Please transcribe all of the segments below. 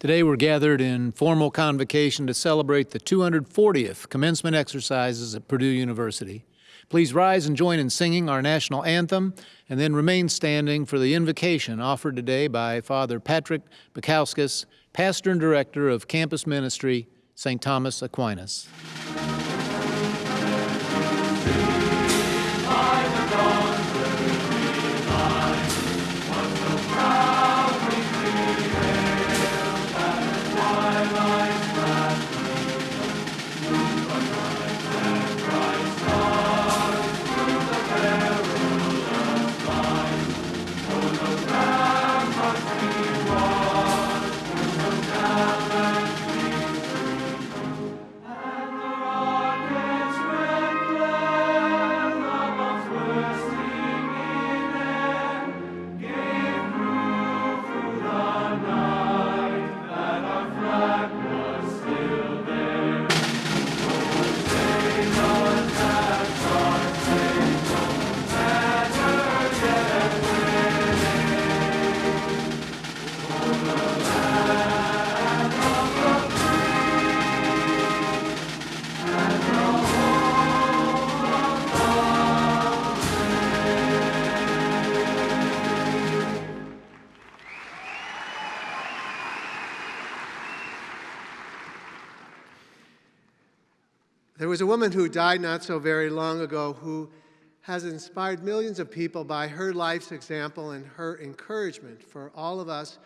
Today we're gathered in formal convocation to celebrate the 240th commencement exercises at Purdue University. Please rise and join in singing our national anthem and then remain standing for the invocation offered today by Father Patrick Baikauskas, Pastor and Director of Campus Ministry, St. Thomas Aquinas. There was a woman who died not so very long ago who has inspired millions of people by her life's example and her encouragement for all of us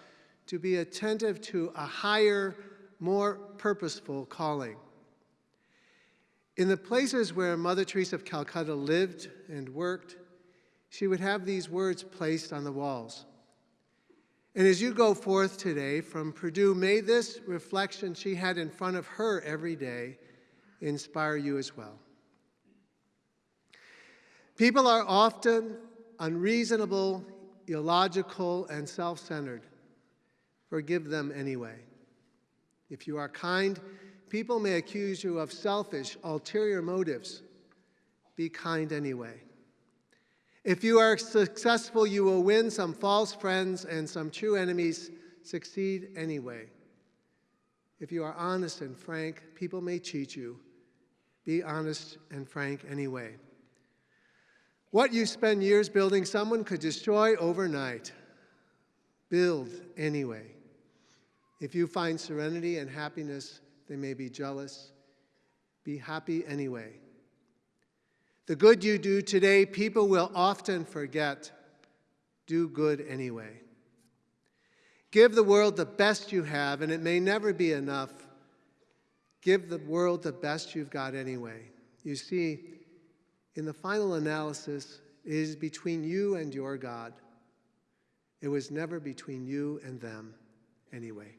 to be attentive to a higher, more purposeful calling. In the places where Mother Teresa of Calcutta lived and worked, she would have these words placed on the walls. And as you go forth today from Purdue, may this reflection she had in front of her every day inspire you as well. People are often unreasonable, illogical, and self-centered. Forgive them anyway. If you are kind, people may accuse you of selfish, ulterior motives. Be kind anyway. If you are successful, you will win some false friends and some true enemies. Succeed anyway. If you are honest and frank, people may cheat you. Be honest and frank anyway. What you spend years building, someone could destroy overnight. Build anyway. If you find serenity and happiness, they may be jealous. Be happy anyway. The good you do today, people will often forget. Do good anyway. Give the world the best you have, and it may never be enough. Give the world the best you've got anyway. You see, in the final analysis, it is between you and your God. It was never between you and them anyway.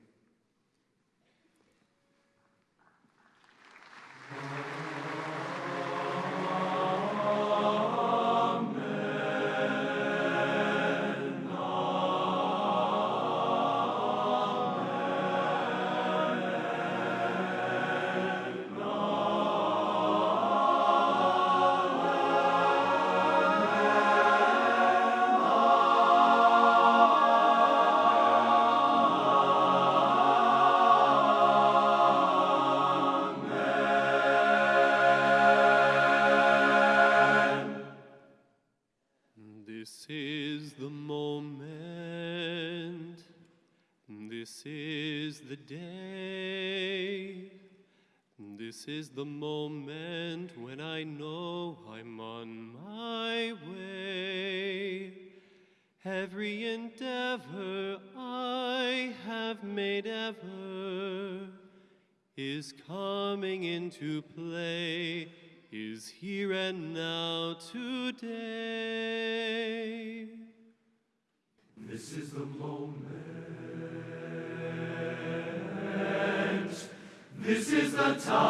This is the time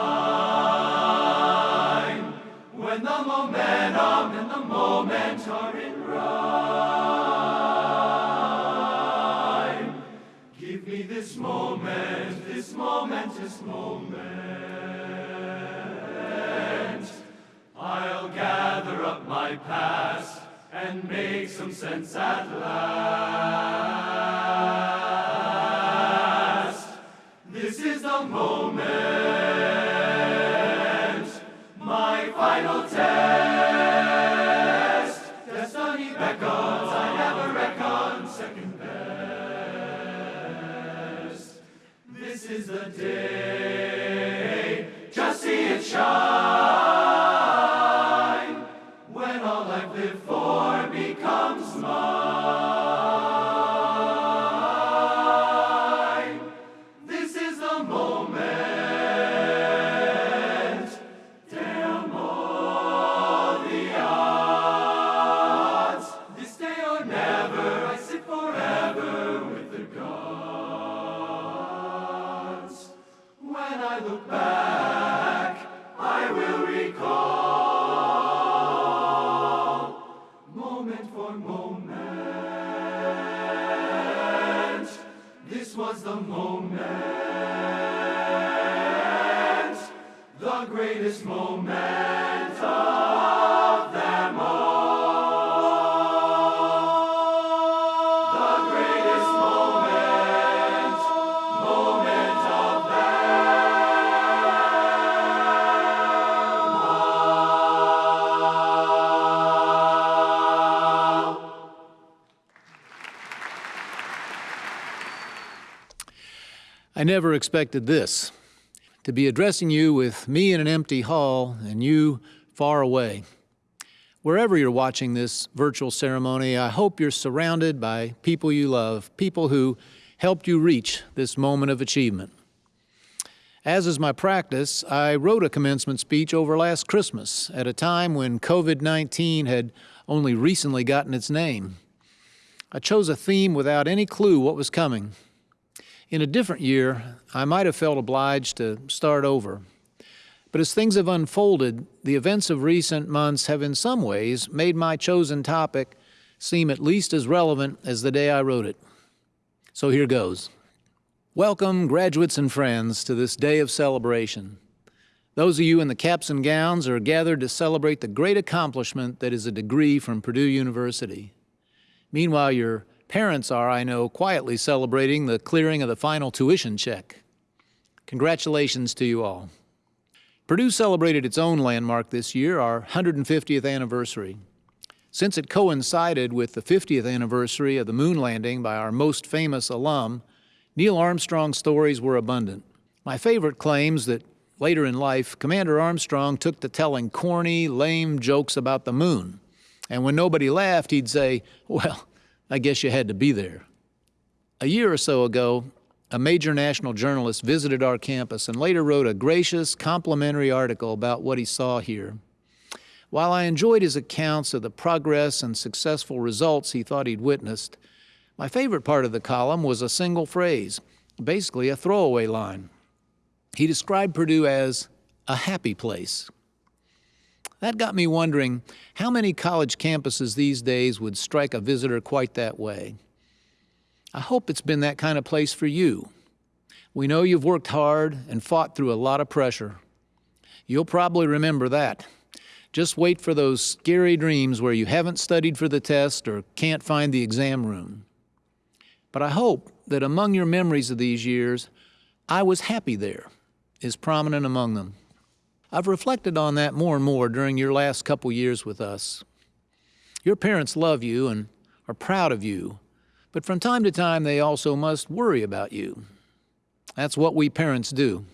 when the momentum and the moment are in rhyme. Give me this moment, this momentous moment. I'll gather up my past and make some sense at last. Moment, never expected this to be addressing you with me in an empty hall and you far away. Wherever you're watching this virtual ceremony, I hope you're surrounded by people you love, people who helped you reach this moment of achievement. As is my practice, I wrote a commencement speech over last Christmas at a time when COVID 19 had only recently gotten its name. I chose a theme without any clue what was coming. In a different year, I might have felt obliged to start over. But as things have unfolded, the events of recent months have in some ways made my chosen topic seem at least as relevant as the day I wrote it. So here goes. Welcome, graduates and friends, to this day of celebration. Those of you in the caps and gowns are gathered to celebrate the great accomplishment that is a degree from Purdue University. Meanwhile, your parents are, I know, quietly celebrating the clearing of the final tuition check. Congratulations to you all. Purdue celebrated its own landmark this year, our 150th anniversary. Since it coincided with the 50th anniversary of the moon landing by our most famous alum, Neil Armstrong's stories were abundant. My favorite claims that later in life, Commander Armstrong took to telling corny, lame jokes about the moon. And when nobody laughed, he'd say, Well, I guess you had to be there. A year or so ago, a major national journalist visited our campus and later wrote a gracious, complimentary article about what he saw here. While I enjoyed his accounts of the progress and successful results he thought he'd witnessed, my favorite part of the column was a single phrase, basically a throwaway line. He described Purdue as a happy place. That got me wondering how many college campuses these days would strike a visitor quite that way. I hope it's been that kind of place for you. We know you've worked hard and fought through a lot of pressure. You'll probably remember that. Just wait for those scary dreams where you haven't studied for the test or can't find the exam room. But I hope that among your memories of these years, I was happy there is prominent among them. I've reflected on that more and more during your last couple years with us. Your parents love you and are proud of you, but from time to time they also must worry about you. That's what we parents do.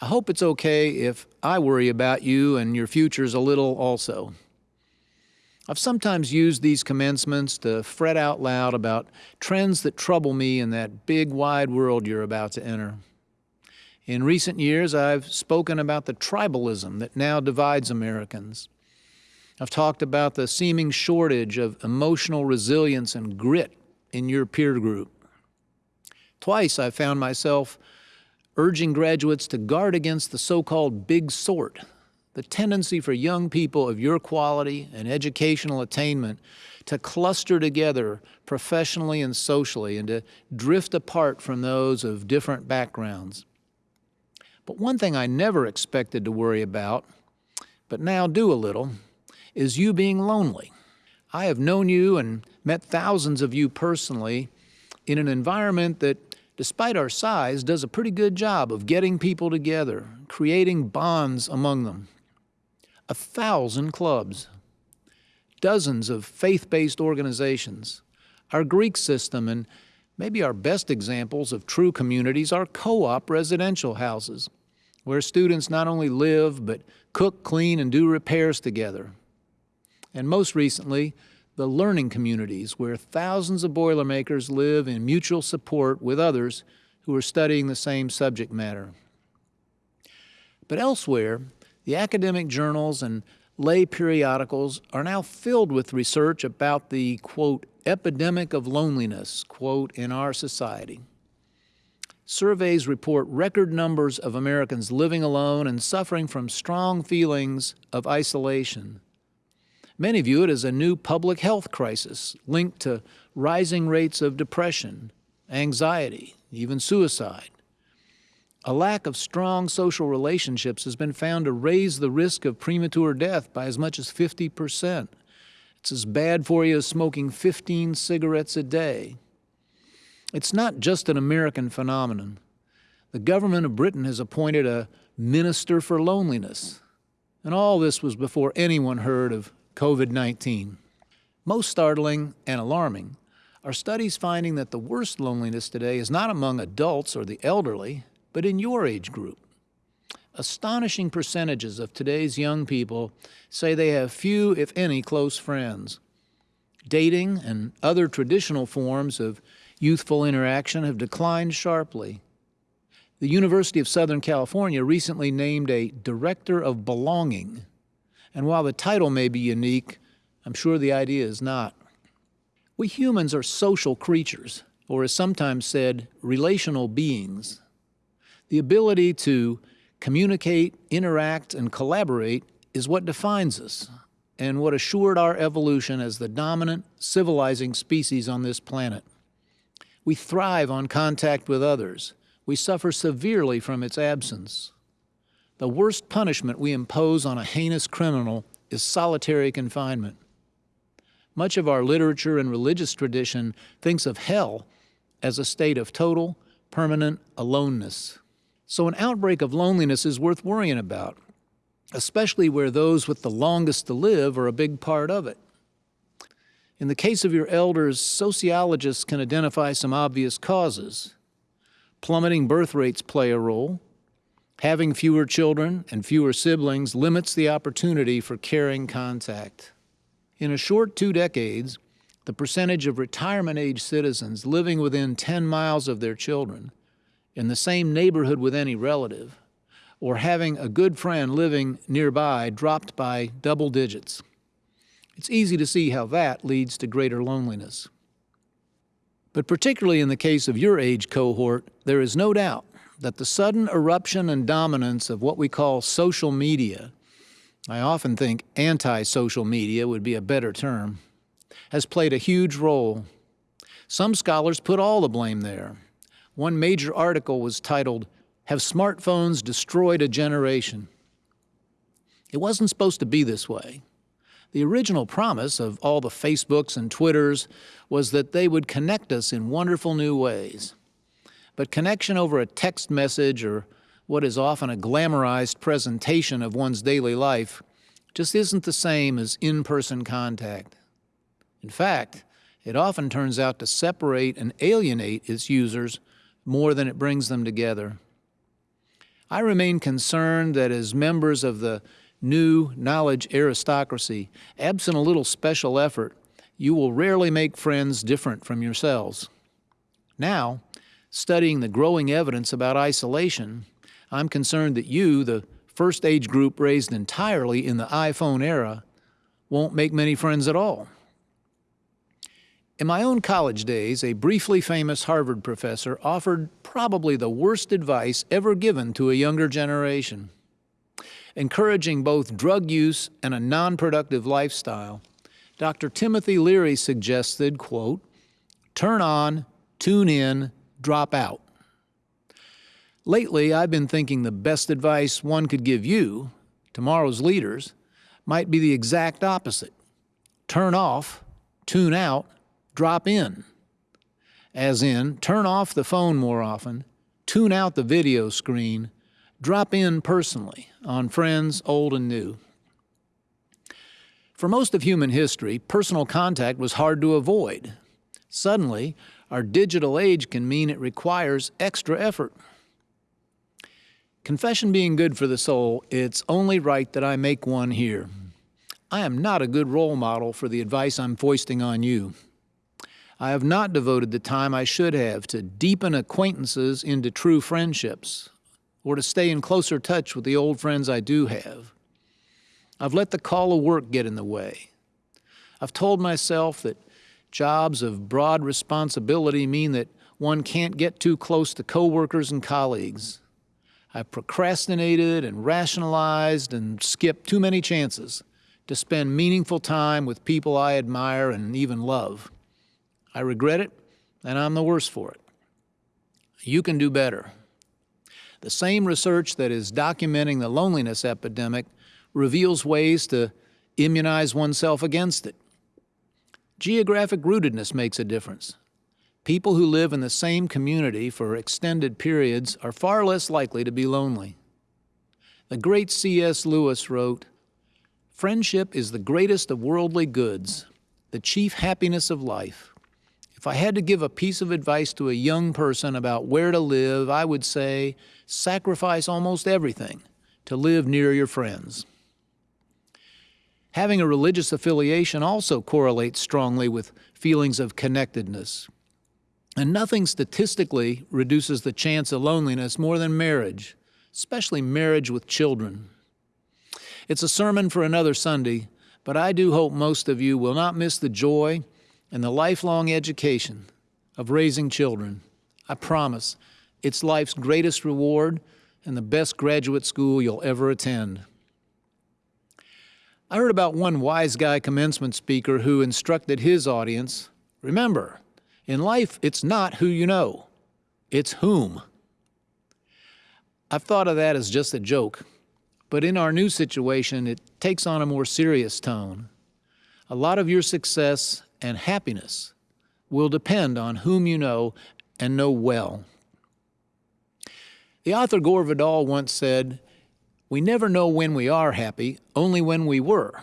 I hope it's okay if I worry about you and your futures a little also. I've sometimes used these commencements to fret out loud about trends that trouble me in that big wide world you're about to enter. In recent years, I've spoken about the tribalism that now divides Americans. I've talked about the seeming shortage of emotional resilience and grit in your peer group. Twice I found myself urging graduates to guard against the so-called big sort, the tendency for young people of your quality and educational attainment to cluster together professionally and socially and to drift apart from those of different backgrounds. But one thing I never expected to worry about, but now do a little, is you being lonely. I have known you and met thousands of you personally in an environment that despite our size, does a pretty good job of getting people together, creating bonds among them. A thousand clubs, dozens of faith-based organizations, our Greek system, and maybe our best examples of true communities are co-op residential houses, where students not only live, but cook, clean, and do repairs together. And most recently, the learning communities, where thousands of Boilermakers live in mutual support with others who are studying the same subject matter. But elsewhere, the academic journals and lay periodicals are now filled with research about the, quote, epidemic of loneliness, quote, in our society. Surveys report record numbers of Americans living alone and suffering from strong feelings of isolation. Many view it as a new public health crisis linked to rising rates of depression, anxiety, even suicide. A lack of strong social relationships has been found to raise the risk of premature death by as much as 50 percent. It's as bad for you as smoking 15 cigarettes a day. It's not just an American phenomenon. The government of Britain has appointed a minister for loneliness. And all this was before anyone heard of COVID-19. Most startling and alarming are studies finding that the worst loneliness today is not among adults or the elderly, but in your age group. Astonishing percentages of today's young people say they have few, if any, close friends. Dating and other traditional forms of youthful interaction have declined sharply. The University of Southern California recently named a Director of Belonging and while the title may be unique, I'm sure the idea is not. We humans are social creatures, or as sometimes said, relational beings. The ability to communicate, interact, and collaborate is what defines us and what assured our evolution as the dominant civilizing species on this planet. We thrive on contact with others. We suffer severely from its absence. The worst punishment we impose on a heinous criminal is solitary confinement. Much of our literature and religious tradition thinks of hell as a state of total, permanent aloneness. So an outbreak of loneliness is worth worrying about, especially where those with the longest to live are a big part of it. In the case of your elders, sociologists can identify some obvious causes. Plummeting birth rates play a role, Having fewer children and fewer siblings limits the opportunity for caring contact. In a short two decades, the percentage of retirement-age citizens living within 10 miles of their children, in the same neighborhood with any relative, or having a good friend living nearby dropped by double digits. It's easy to see how that leads to greater loneliness. But particularly in the case of your age cohort, there is no doubt that the sudden eruption and dominance of what we call social media, I often think anti-social media would be a better term, has played a huge role. Some scholars put all the blame there. One major article was titled, Have Smartphones Destroyed a Generation? It wasn't supposed to be this way. The original promise of all the Facebooks and Twitters was that they would connect us in wonderful new ways. But connection over a text message or what is often a glamorized presentation of one's daily life just isn't the same as in-person contact. In fact, it often turns out to separate and alienate its users more than it brings them together. I remain concerned that as members of the new knowledge aristocracy, absent a little special effort, you will rarely make friends different from yourselves. Now, studying the growing evidence about isolation, I'm concerned that you, the first age group raised entirely in the iPhone era, won't make many friends at all. In my own college days, a briefly famous Harvard professor offered probably the worst advice ever given to a younger generation. Encouraging both drug use and a non-productive lifestyle, Dr. Timothy Leary suggested, quote, turn on, tune in, drop out. Lately, I've been thinking the best advice one could give you, tomorrow's leaders, might be the exact opposite. Turn off, tune out, drop in. as in turn off the phone more often, tune out the video screen, drop in personally on friends old and new. For most of human history, personal contact was hard to avoid. Suddenly, our digital age can mean it requires extra effort. Confession being good for the soul, it's only right that I make one here. I am not a good role model for the advice I'm foisting on you. I have not devoted the time I should have to deepen acquaintances into true friendships or to stay in closer touch with the old friends I do have. I've let the call of work get in the way. I've told myself that jobs of broad responsibility mean that one can't get too close to coworkers and colleagues. I've procrastinated and rationalized and skipped too many chances to spend meaningful time with people I admire and even love. I regret it, and I'm the worse for it. You can do better. The same research that is documenting the loneliness epidemic reveals ways to immunize oneself against it. Geographic rootedness makes a difference. People who live in the same community for extended periods are far less likely to be lonely. The great C.S. Lewis wrote, Friendship is the greatest of worldly goods, the chief happiness of life. If I had to give a piece of advice to a young person about where to live, I would say sacrifice almost everything to live near your friends. Having a religious affiliation also correlates strongly with feelings of connectedness. And nothing statistically reduces the chance of loneliness more than marriage, especially marriage with children. It's a sermon for another Sunday, but I do hope most of you will not miss the joy and the lifelong education of raising children. I promise it's life's greatest reward and the best graduate school you'll ever attend. I heard about one wise guy commencement speaker who instructed his audience remember, in life, it's not who you know, it's whom. I've thought of that as just a joke, but in our new situation, it takes on a more serious tone. A lot of your success and happiness will depend on whom you know and know well. The author Gore Vidal once said, We never know when we are happy, only when we were.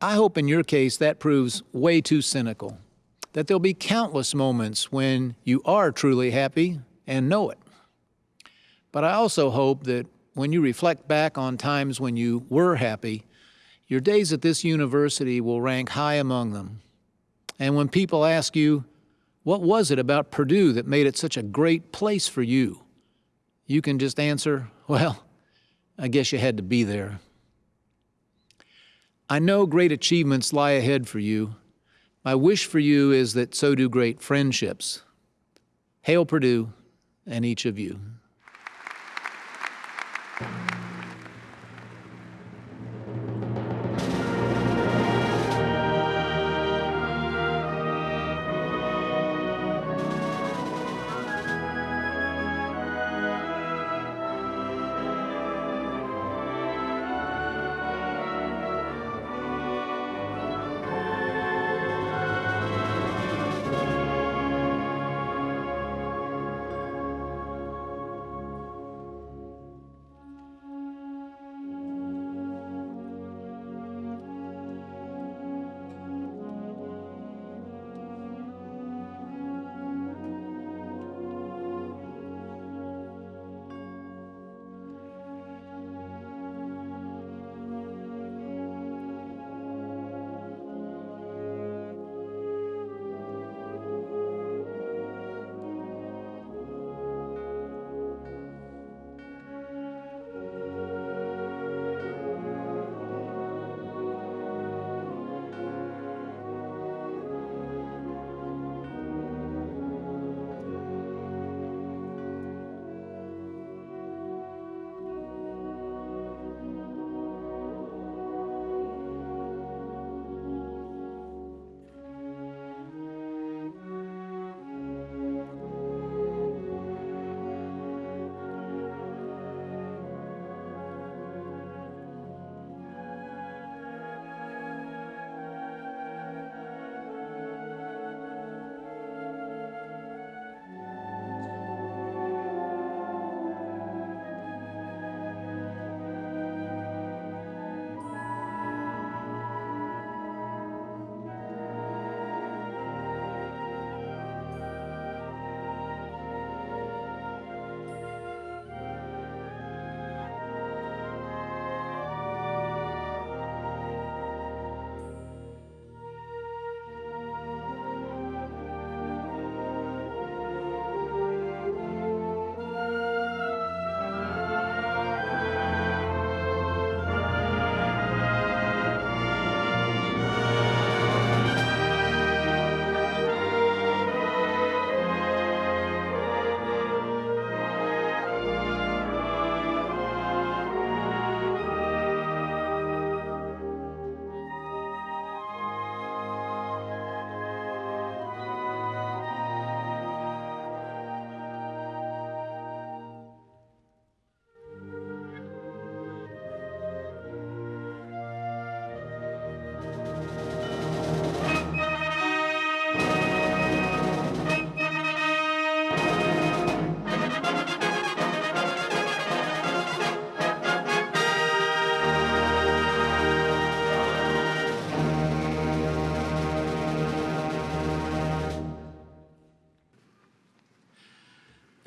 I hope in your case that proves way too cynical, that there'll be countless moments when you are truly happy and know it. But I also hope that when you reflect back on times when you were happy, your days at this university will rank high among them. And when people ask you, what was it about Purdue that made it such a great place for you? You can just answer, well, I guess you had to be there. I know great achievements lie ahead for you. My wish for you is that so do great friendships. Hail Purdue and each of you.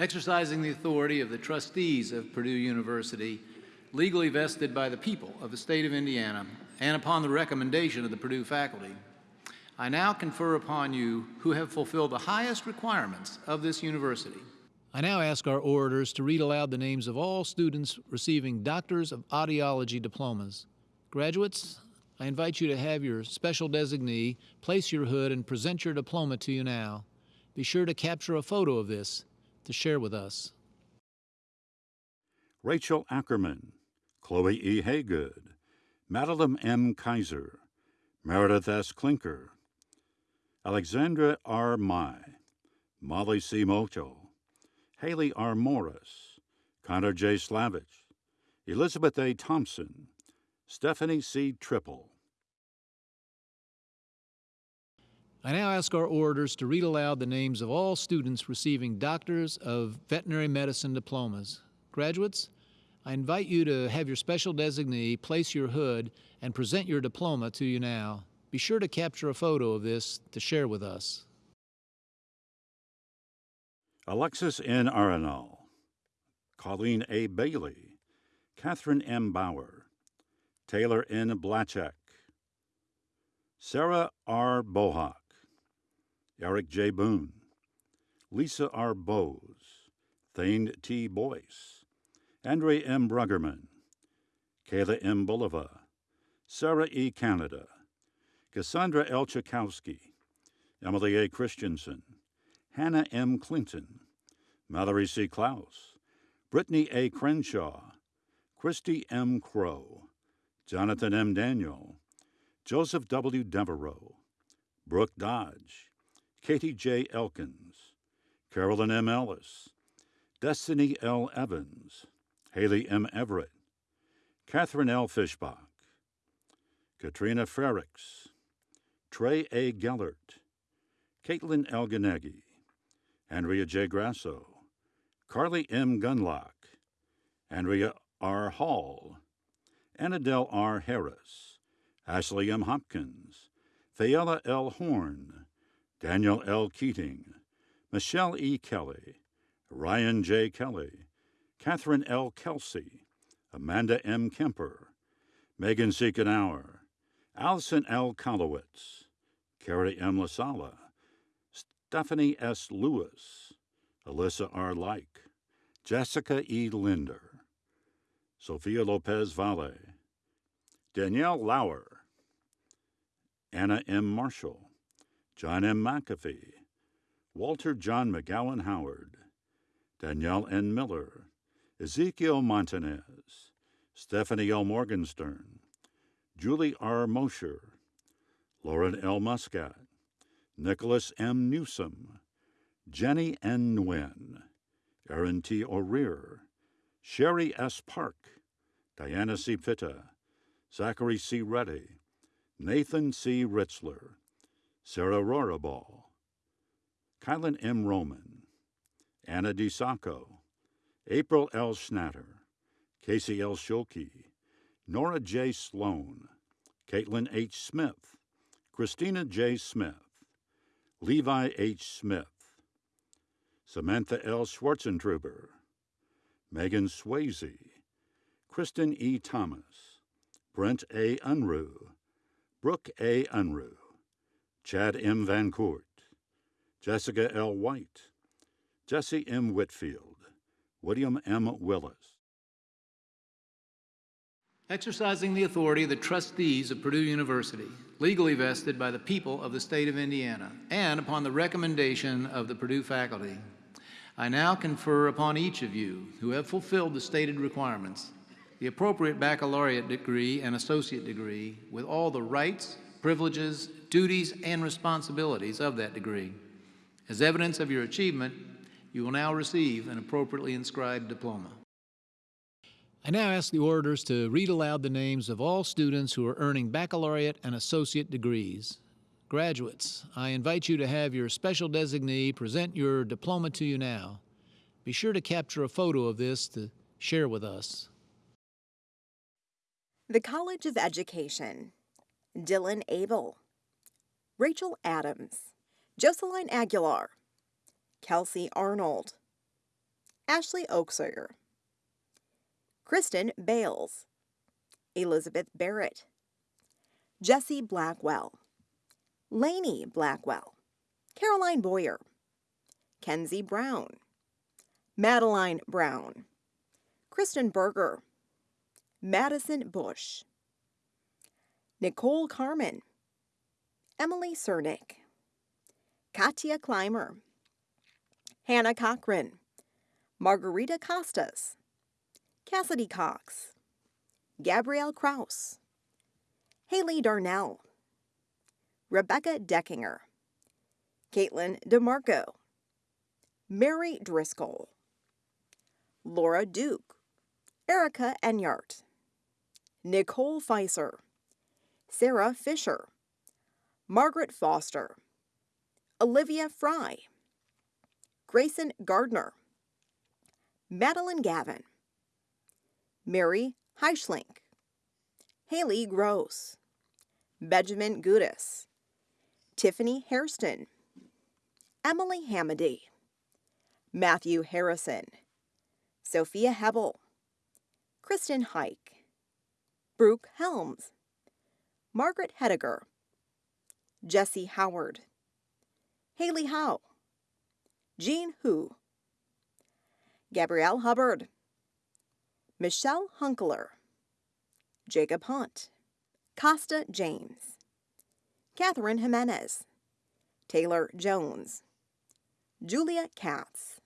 Exercising the authority of the trustees of Purdue University, legally vested by the people of the state of Indiana, and upon the recommendation of the Purdue faculty, I now confer upon you who have fulfilled the highest requirements of this university. I now ask our orators to read aloud the names of all students receiving Doctors of Audiology diplomas. Graduates, I invite you to have your special designee place your hood and present your diploma to you now. Be sure to capture a photo of this to share with us. Rachel Ackerman, Chloe E. Haygood, Madeline M. Kaiser, Meredith S. Klinker, Alexandra R. Mai, Molly C. Mocho, Haley R. Morris, Connor J. Slavich, Elizabeth A. Thompson, Stephanie C. Triple. I now ask our orators to read aloud the names of all students receiving Doctors of Veterinary Medicine diplomas. Graduates, I invite you to have your special designee place your hood and present your diploma to you now. Be sure to capture a photo of this to share with us. Alexis N. Arenal, Colleen A. Bailey, Catherine M. Bauer, Taylor N. Blachek, Sarah R. Bohawk, Eric J. Boone, Lisa R. Bowes, Thane T. Boyce, Andre M. Bruggerman, Kayla M. Bulova, Sarah E. Canada, Cassandra L. Chakowski, Emily A. Christensen, Hannah M. Clinton, Mallory C. Klaus, Brittany A. Crenshaw, Christy M. Crow, Jonathan M. Daniel, Joseph W. Devereaux, Brooke Dodge, Katie J. Elkins, Carolyn M. Ellis, Destiny L. Evans, Haley M. Everett, Catherine L. Fishbach, Katrina Frericks, Trey A. Gellert, Caitlin L. Ganegi, Andrea J. Grasso, Carly M. Gunlock, Andrea R. Hall, Annadelle R. Harris, Ashley M. Hopkins, Fayella L. Horn, Daniel L. Keating, Michelle E. Kelly, Ryan J. Kelly, Catherine L. Kelsey, Amanda M. Kemper, Megan C. Knauer, Allison L. Kolowitz, Carrie M. Lasala, Stephanie S. Lewis, Alyssa R. Like, Jessica E. Linder, Sophia Lopez Valle, Danielle Lauer, Anna M. Marshall, John M. McAfee, Walter John McGowan Howard, Danielle N. Miller, Ezekiel Montanez, Stephanie L. Morgenstern, Julie R. Mosher, Lauren L. Muscat, Nicholas M. Newsom, Jenny N. Nguyen, Aaron T. O'Rear, Sherry S. Park, Diana C. Pitta, Zachary C. Reddy, Nathan C. Ritzler, Sarah Rohraball, Kylan M. Roman, Anna D. Sacco, April L. Schnatter, Casey L. Schulke, Nora J. Sloan, Caitlin H. Smith, Christina J. Smith, Levi H. Smith, Samantha L. Schwarzentruber, Megan Swayze, Kristen E. Thomas, Brent A. Unruh, Brooke A. Unruh, Chad M. Van Court, Jessica L. White, Jesse M. Whitfield, William M. Willis. Exercising the authority of the trustees of Purdue University, legally vested by the people of the state of Indiana, and upon the recommendation of the Purdue faculty, I now confer upon each of you who have fulfilled the stated requirements the appropriate baccalaureate degree and associate degree with all the rights, privileges, duties, and responsibilities of that degree. As evidence of your achievement, you will now receive an appropriately inscribed diploma. I now ask the orators to read aloud the names of all students who are earning baccalaureate and associate degrees. Graduates, I invite you to have your special designee present your diploma to you now. Be sure to capture a photo of this to share with us. The College of Education Dylan Abel, Rachel Adams, Joseline Aguilar, Kelsey Arnold, Ashley Oaksayer, Kristen Bales, Elizabeth Barrett, Jesse Blackwell, Lainey Blackwell, Caroline Boyer, Kenzie Brown, Madeline Brown, Kristen Berger, Madison Bush, Nicole Carmen, Emily Cernick, Katia Clymer, Hannah Cochran, Margarita Costas, Cassidy Cox, Gabrielle Kraus, Haley Darnell, Rebecca Deckinger, Caitlin DeMarco, Mary Driscoll, Laura Duke, Erica Enyart, Nicole Feiser, Sarah Fisher, Margaret Foster, Olivia Fry, Grayson Gardner, Madeline Gavin, Mary Heischlink, Haley Gross, Benjamin Gudis, Tiffany Hairston, Emily Hamady, Matthew Harrison, Sophia Hebel, Kristen Hike, Brooke Helms, Margaret Hediger, Jesse Howard, Haley Howe, Jean Hu, Gabrielle Hubbard, Michelle Hunkler, Jacob Hunt, Costa James, Catherine Jimenez, Taylor Jones, Julia Katz,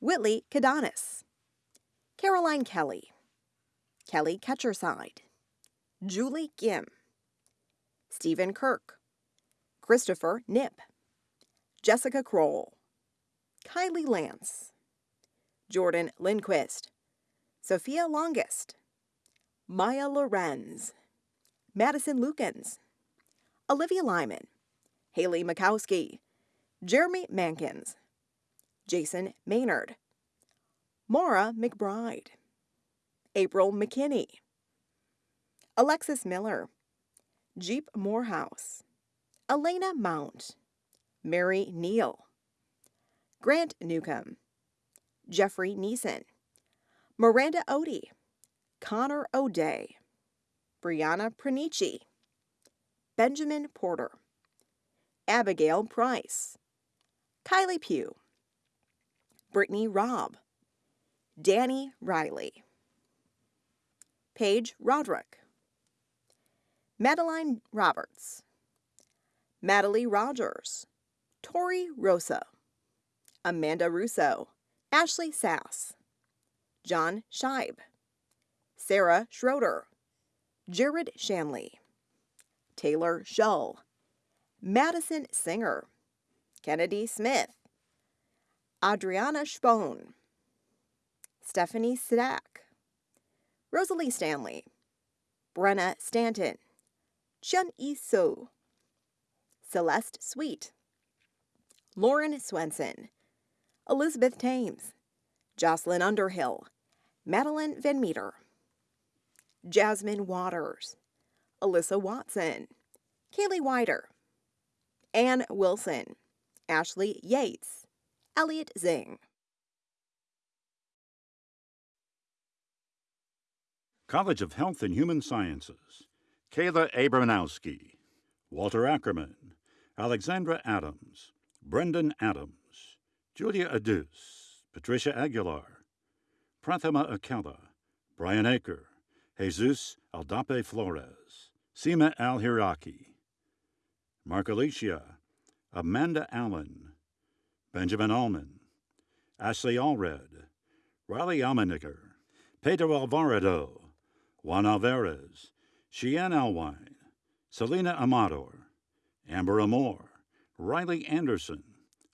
Whitley Kadanis, Caroline Kelly, Kelly Ketcherside, Julie Gim, Stephen Kirk, Christopher Nip, Jessica Kroll, Kylie Lance, Jordan Lindquist, Sophia Longest, Maya Lorenz, Madison Lukens, Olivia Lyman, Haley Makowski, Jeremy Mankins, Jason Maynard, Maura McBride, April McKinney, Alexis Miller, Jeep Morehouse, Elena Mount, Mary Neal, Grant Newcomb, Jeffrey Neeson, Miranda Odie, Connor O'Day, Brianna Pranici, Benjamin Porter, Abigail Price, Kylie Pugh, Brittany Robb, Danny Riley, Paige Roderick, Madeline Roberts, Madeline Rogers, Tori Rosa, Amanda Russo, Ashley Sass, John Scheib, Sarah Schroeder, Jared Shanley, Taylor Shull, Madison Singer, Kennedy Smith, Adriana Spohn, Stephanie Stack, Rosalie Stanley, Brenna Stanton, Chun Yi So, Celeste Sweet, Lauren Swenson, Elizabeth Thames, Jocelyn Underhill, Madeline Van Meter, Jasmine Waters, Alyssa Watson, Kaylee Wider, Ann Wilson, Ashley Yates, Elliot Zing. College of Health and Human Sciences, Kayla Abramowski, Walter Ackerman, Alexandra Adams, Brendan Adams, Julia Adus, Patricia Aguilar, Prathama Akella, Brian Aker, Jesus Aldape Flores, Seema Al-Hiraki, Mark Alicia, Amanda Allen, Benjamin Allman, Ashley Allred, Riley Almeniger, Pedro Alvarado, Juan Alvarez, Cheyenne Alwine, Selena Amador, Amber Amor, Riley Anderson,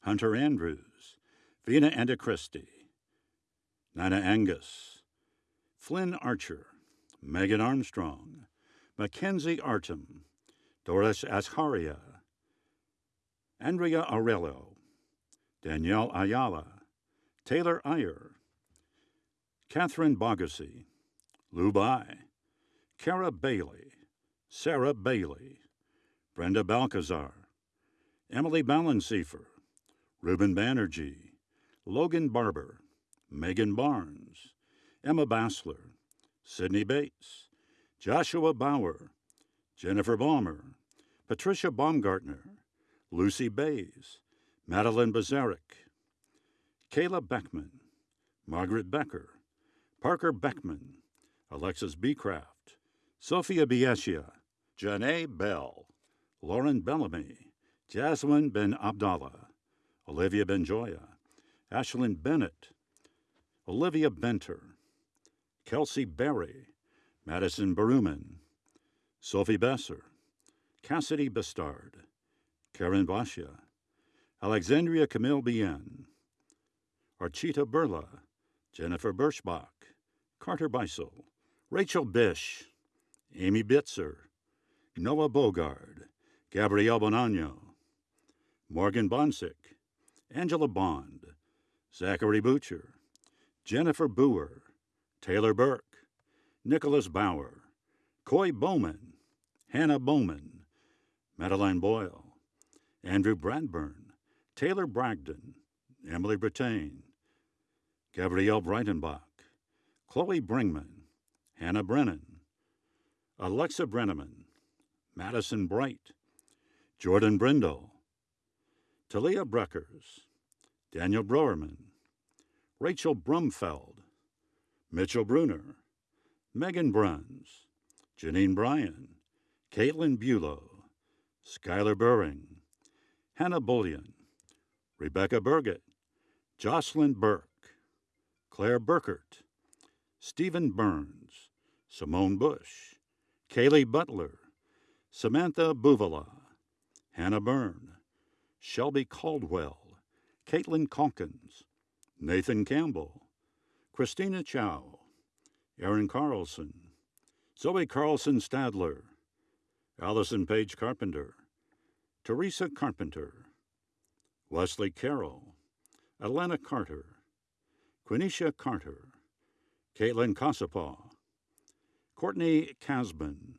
Hunter Andrews, Vina Antichristi, Nina Angus, Flynn Archer, Megan Armstrong, Mackenzie Artem, Doris Asharia, Andrea Aurelio, Danielle Ayala, Taylor Iyer, Catherine Bogacy, Lou Bai, Kara Bailey, Sarah Bailey, Brenda Balcazar, Emily Balanceifer, Ruben Banerjee, Logan Barber, Megan Barnes, Emma Bassler, Sydney Bates, Joshua Bauer, Jennifer Balmer, Patricia Baumgartner, Lucy Bays, Madeline Bazarek, Kayla Beckman, Margaret Becker, Parker Beckman, Alexis Beecraft, Sophia Bieshia, Janae Bell, Lauren Bellamy, Jasmine Ben Abdallah, Olivia Benjoya, Ashlyn Bennett, Olivia Benter, Kelsey Berry, Madison Baruman, Sophie Besser, Cassidy Bastard, Karen Bashia, Alexandria Camille Bien, Archita Burla, Jennifer Birschbach, Carter Beisel, Rachel Bish, Amy Bitzer, Noah Bogard, Gabrielle Bonanno, Morgan Bonsick, Angela Bond, Zachary Butcher, Jennifer Boer, Taylor Burke, Nicholas Bauer, Coy Bowman, Hannah Bowman, Madeline Boyle, Andrew Bradburn, Taylor Bragdon, Emily Brittain, Gabrielle Breitenbach, Chloe Bringman, Hannah Brennan, Alexa Brenneman, Madison Bright, Jordan Brindle, Talia Breckers, Daniel Browerman, Rachel Brumfeld, Mitchell Bruner, Megan Bruns, Janine Bryan, Caitlin Bulow, Skylar Burring, Hannah Bullion, Rebecca Burgett, Jocelyn Burke, Claire Burkert, Stephen Burns, Simone Bush, Kaylee Butler, Samantha Buvala, Hannah Byrne, Shelby Caldwell, Caitlin Calkins, Nathan Campbell, Christina Chow, Aaron Carlson, Zoe Carlson Stadler, Allison Page Carpenter, Teresa Carpenter, Wesley Carroll, Atlanta Carter, Quenisha Carter, Caitlin Cosapaw, Courtney Casbin,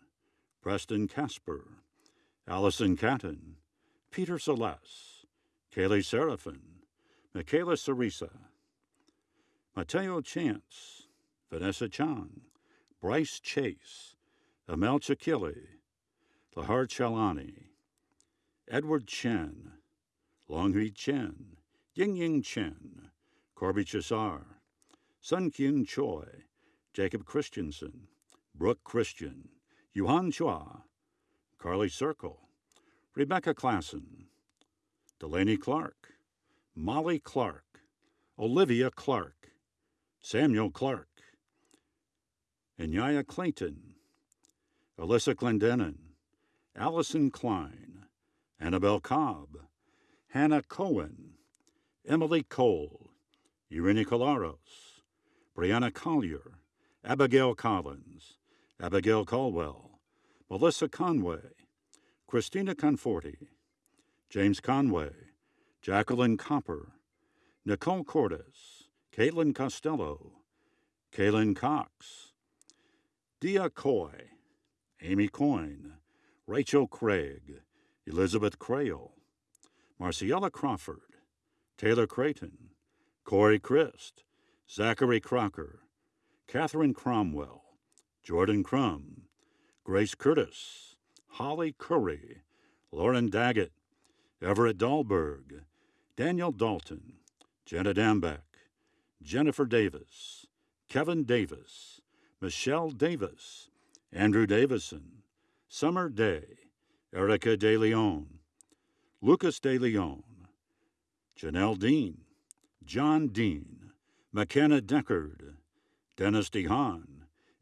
Preston Casper, Allison Catton, Peter Celeste, Kaylee Seraphin, Michaela Sarisa, Mateo Chance, Vanessa Chang, Bryce Chase, Amel Chakili, Lahar Chalani, Edward Chen, Longhui Chen, Ying Ying Chen, Corby Chisar, Sun Kyung Choi, Jacob Christensen, Brooke Christian, Yuhan Chua, Carly Circle, Rebecca Klassen, Delaney Clark, Molly Clark, Olivia Clark, Samuel Clark, Inyaya Clayton, Alyssa Clendenin, Allison Klein, Annabelle Cobb, Hannah Cohen, Emily Cole, Irene Colaros, Brianna Collier, Abigail Collins, Abigail Caldwell, Melissa Conway, Christina Conforti, James Conway, Jacqueline Copper, Nicole Cordes, Caitlin Costello, Kaylin Cox, Dia Coy, Amy Coyne, Rachel Craig, Elizabeth Crail, Marciella Crawford, Taylor Creighton, Corey Christ, Zachary Crocker, Catherine Cromwell, Jordan Crum, Grace Curtis, Holly Curry, Lauren Daggett, Everett Dahlberg, Daniel Dalton, Jenna Dambeck, Jennifer Davis, Kevin Davis, Michelle Davis, Andrew Davison, Summer Day, Erica De Leon, Lucas De Leon, Janelle Dean, John Dean, McKenna Deckard, Dennis DeHaan,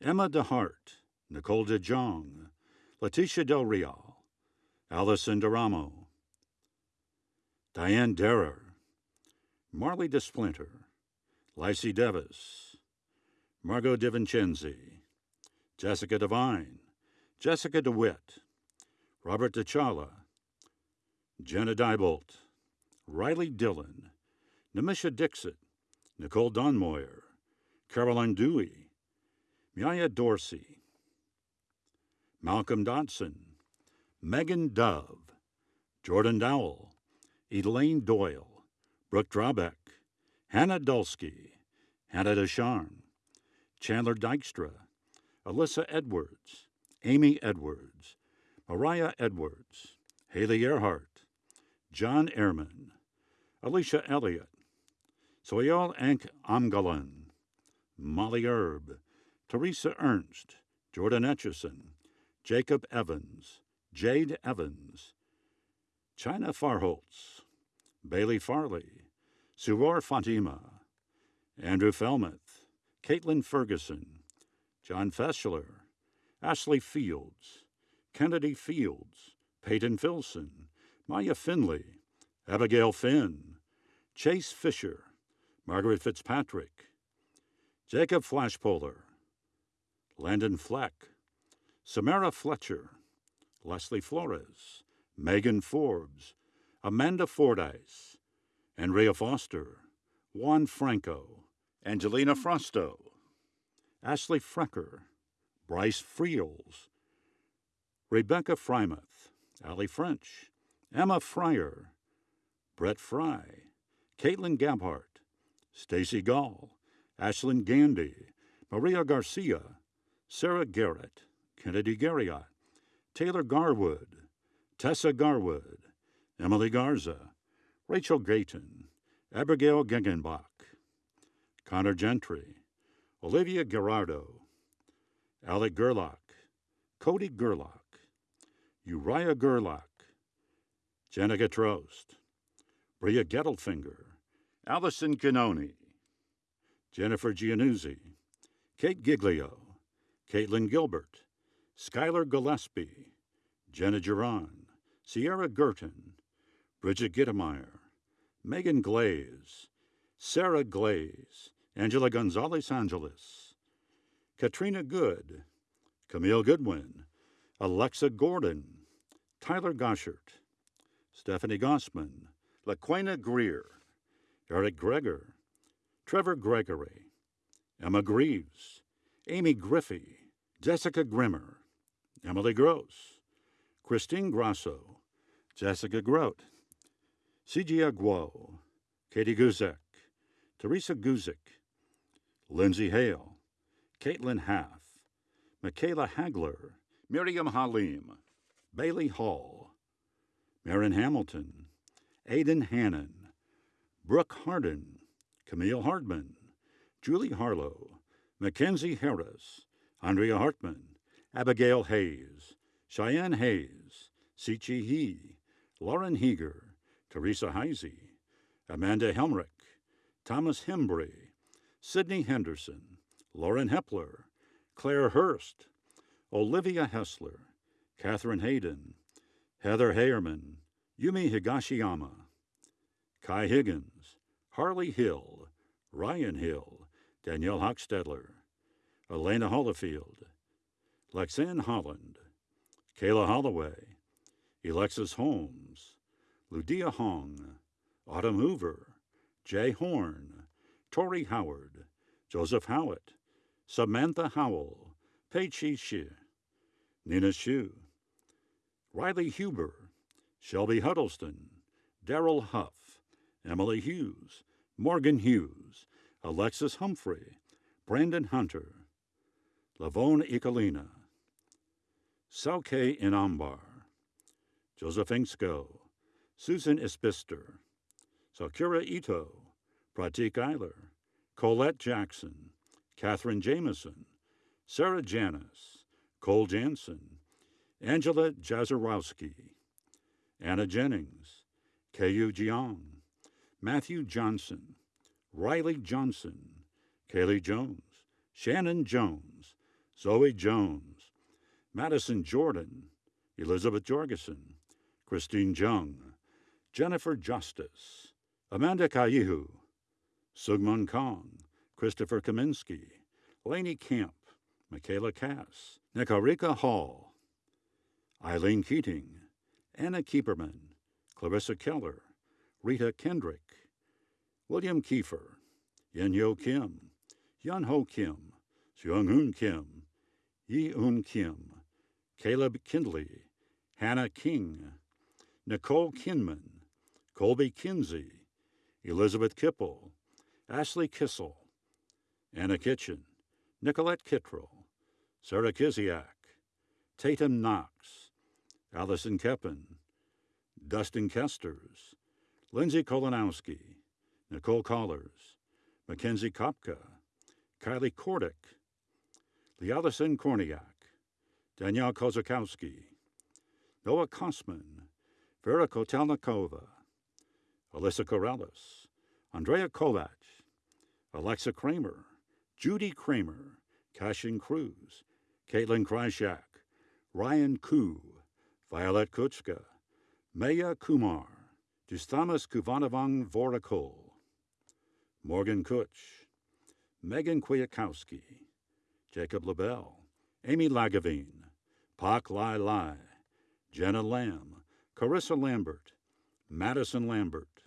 Emma DeHart, Nicole DeJong, Letitia Del Real, Allison DeRamo, Diane Derrer, Marley DeSplinter, Lacey Devis, Margot DiVincenzi, Jessica Devine, Jessica DeWitt, Robert DeChala, Jenna Diebolt, Riley Dillon, Namisha Dixit, Nicole Donmoyer, Caroline Dewey, Maya Dorsey, Malcolm Dodson, Megan Dove, Jordan Dowell, Elaine Doyle, Brooke Drabeck, Hannah Dulski, Hannah Desharn, Chandler Dykstra, Alyssa Edwards, Amy Edwards, Mariah Edwards, Haley Earhart, John Ehrman, Alicia Elliott, Soyal Ank Amgalan, Molly Erb, Teresa Ernst, Jordan Etchison, Jacob Evans, Jade Evans, China Farholtz, Bailey Farley, Suror Fatima, Andrew Felmuth, Caitlin Ferguson, John Feschler, Ashley Fields, Kennedy Fields, Peyton Filson, Maya Finley, Abigail Finn, Chase Fisher, Margaret Fitzpatrick, Jacob Flashpolar, Landon Fleck, Samara Fletcher, Leslie Flores, Megan Forbes, Amanda Fordyce, Andrea Foster, Juan Franco, Angelina hmm. Frosto, Ashley Frecker, Bryce Friels, Rebecca Frymouth, Allie French, Emma Fryer, Brett Fry, Caitlin Gabhart, Stacy Gall, Ashlyn Gandy, Maria Garcia, Sarah Garrett, Kennedy Garriott, Taylor Garwood, Tessa Garwood, Emily Garza, Rachel Gayton, Abigail Gegenbach, Connor Gentry, Olivia Gerardo, Alec Gerlach, Cody Gerlach, Uriah Gerlach, Jenica Trost, Bria Gettelfinger, Allison Canoni, Jennifer Giannuzzi, Kate Giglio, Caitlin Gilbert, Skylar Gillespie, Jenna Geron, Sierra Girton, Bridget Gittemeyer, Megan Glaze, Sarah Glaze, Angela Gonzalez Angeles, Katrina Good, Camille Goodwin, Alexa Gordon, Tyler Goshert, Stephanie Gossman, LaQuena Greer, Eric Greger, Trevor Gregory, Emma Greaves, Amy Griffey, Jessica Grimmer, Emily Gross, Christine Grasso, Jessica Grote, C.G. Guo, Katie Guzek, Teresa Guzik, Lindsay Hale, Caitlin Haff, Michaela Hagler, Miriam Halim, Bailey Hall, Marin Hamilton, Aidan Hannon, Brooke Hardin, Camille Hardman, Julie Harlow, Mackenzie Harris, Andrea Hartman, Abigail Hayes, Cheyenne Hayes, Sichi He, Lauren Heeger, Teresa Heisey, Amanda Helmrich, Thomas Hembry, Sidney Henderson, Lauren Hepler, Claire Hurst, Olivia Hessler, Catherine Hayden, Heather Hayerman, Yumi Higashiyama, Kai Higgins, Harley Hill, Ryan Hill, Danielle Hochstedler, Elena Hollifield, Lexanne Holland, Kayla Holloway, Alexis Holmes, Ludia Hong, Autumn Hoover, Jay Horn, Tori Howard, Joseph Howitt, Samantha Howell, Pei Chi Shi, Nina Shu, Riley Huber, Shelby Huddleston, Daryl Huff, Emily Hughes, Morgan Hughes, Alexis Humphrey, Brandon Hunter, Lavone Ikalina, Sauke Inambar, Joseph Susan Ispister, Sakura Ito, Pratik Eiler, Colette Jackson, Catherine Jameson, Sarah Janis, Cole Jansen, Angela Jazarowski, Anna Jennings, Kayu Jiang, Matthew Johnson, Riley Johnson, Kaylee Jones, Shannon Jones, Zoe Jones, Madison Jordan, Elizabeth Jorgensen, Christine Jung, Jennifer Justice, Amanda Kaihu, Sugman Kong, Christopher Kaminsky, Laney Camp, Michaela Cass, Nikarika Hall, Eileen Keating, Anna Kieperman, Clarissa Keller, Rita Kendrick, William Kiefer, Yen Yo Kim, Yun Ho Kim, Seung Hoon Kim, Yi Un Kim, Caleb Kindley, Hannah King, Nicole Kinman, Colby Kinsey, Elizabeth Kipple, Ashley Kissel, Anna Kitchen, Nicolette Kittrell, Sarah Kiziak, Tatum Knox, Allison Keppen, Dustin Kesters, Lindsay Kolonowski, Nicole Collars, Mackenzie Kopka, Kylie Kordick, Lialison Korniak, Danielle Kozakowski, Noah Kosman, Vera Kotelnikova, Alyssa Corrales, Andrea Kovac, Alexa Kramer, Judy Kramer, Cashin Cruz, Caitlin Kryshak, Ryan Koo, Violet Kutschka, Maya Kumar, Dustamas Kuvanavang Vorakol, Morgan Kutch, Megan Kwiatkowski, Jacob LaBelle, Amy Lagavine, Pak Lai Lai, Jenna Lamb, Carissa Lambert, Madison Lambert,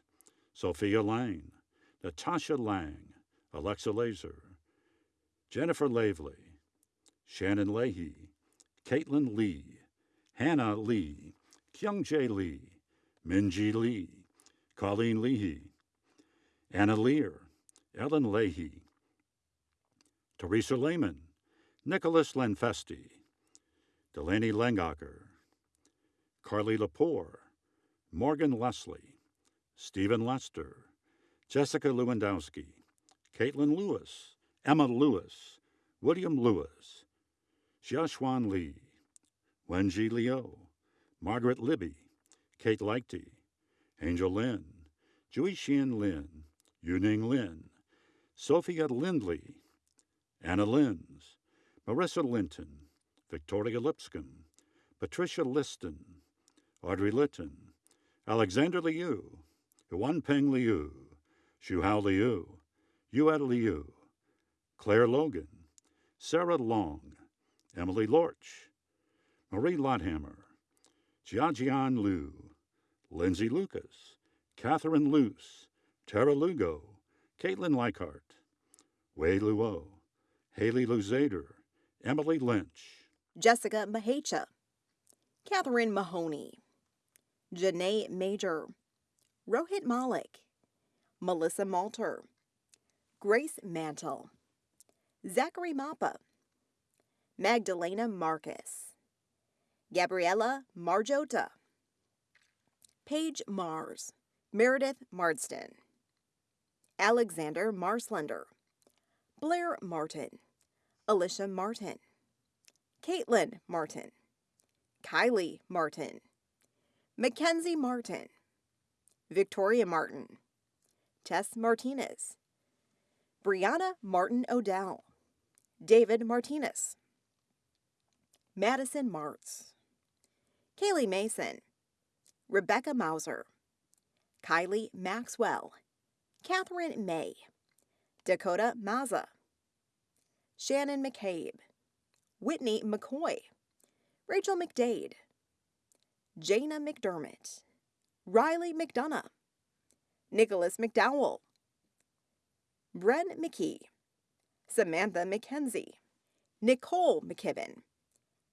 Sophia Lang, Natasha Lang, Alexa Laser, Jennifer Lavely, Shannon Leahy, Caitlin Lee, Hannah Lee, Kyung Jae Lee, Minji Lee, Colleen Leahy, Anna Lear, Ellen Leahy, Teresa Lehman, Nicholas Lenfesti, Delaney Langacher, Carly Lepore, Morgan Leslie, Stephen Lester, Jessica Lewandowski, Caitlin Lewis, Emma Lewis, William Lewis, Xiaoxuan Li, Wenji Liu, Margaret Libby, Kate Leichty, Angel Lin, Jui Xian Lin, Yuning Lin, Sophia Lindley, Anna Linz, Marissa Linton, Victoria Lipscomb, Patricia Liston, Audrey Litton, Alexander Liu, Peng Liu, Shuhao Liu, Yued Liu, Claire Logan, Sarah Long, Emily Lorch, Marie Lothammer, Jiajian Liu, Lindsay Lucas, Catherine Luce, Tara Lugo, Caitlin Leichart, Wei Luo, Haley Luzader, Emily Lynch, Jessica Mahecha, Catherine Mahoney, Janae Major, Rohit Malik, Melissa Malter, Grace Mantle, Zachary Mappa, Magdalena Marcus, Gabriella Marjota, Paige Mars, Meredith Marsden, Alexander Marslender, Blair Martin, Alicia Martin, Caitlin Martin, Kylie Martin, Mackenzie Martin, Victoria Martin, Tess Martinez, Brianna Martin Odell, David Martinez, Madison Martz, Kaylee Mason, Rebecca Mauser, Kylie Maxwell, Catherine May, Dakota Maza, Shannon McCabe, Whitney McCoy, Rachel McDade, Jana McDermott, Riley McDonough, Nicholas McDowell, Bren McKee, Samantha McKenzie, Nicole McKibben,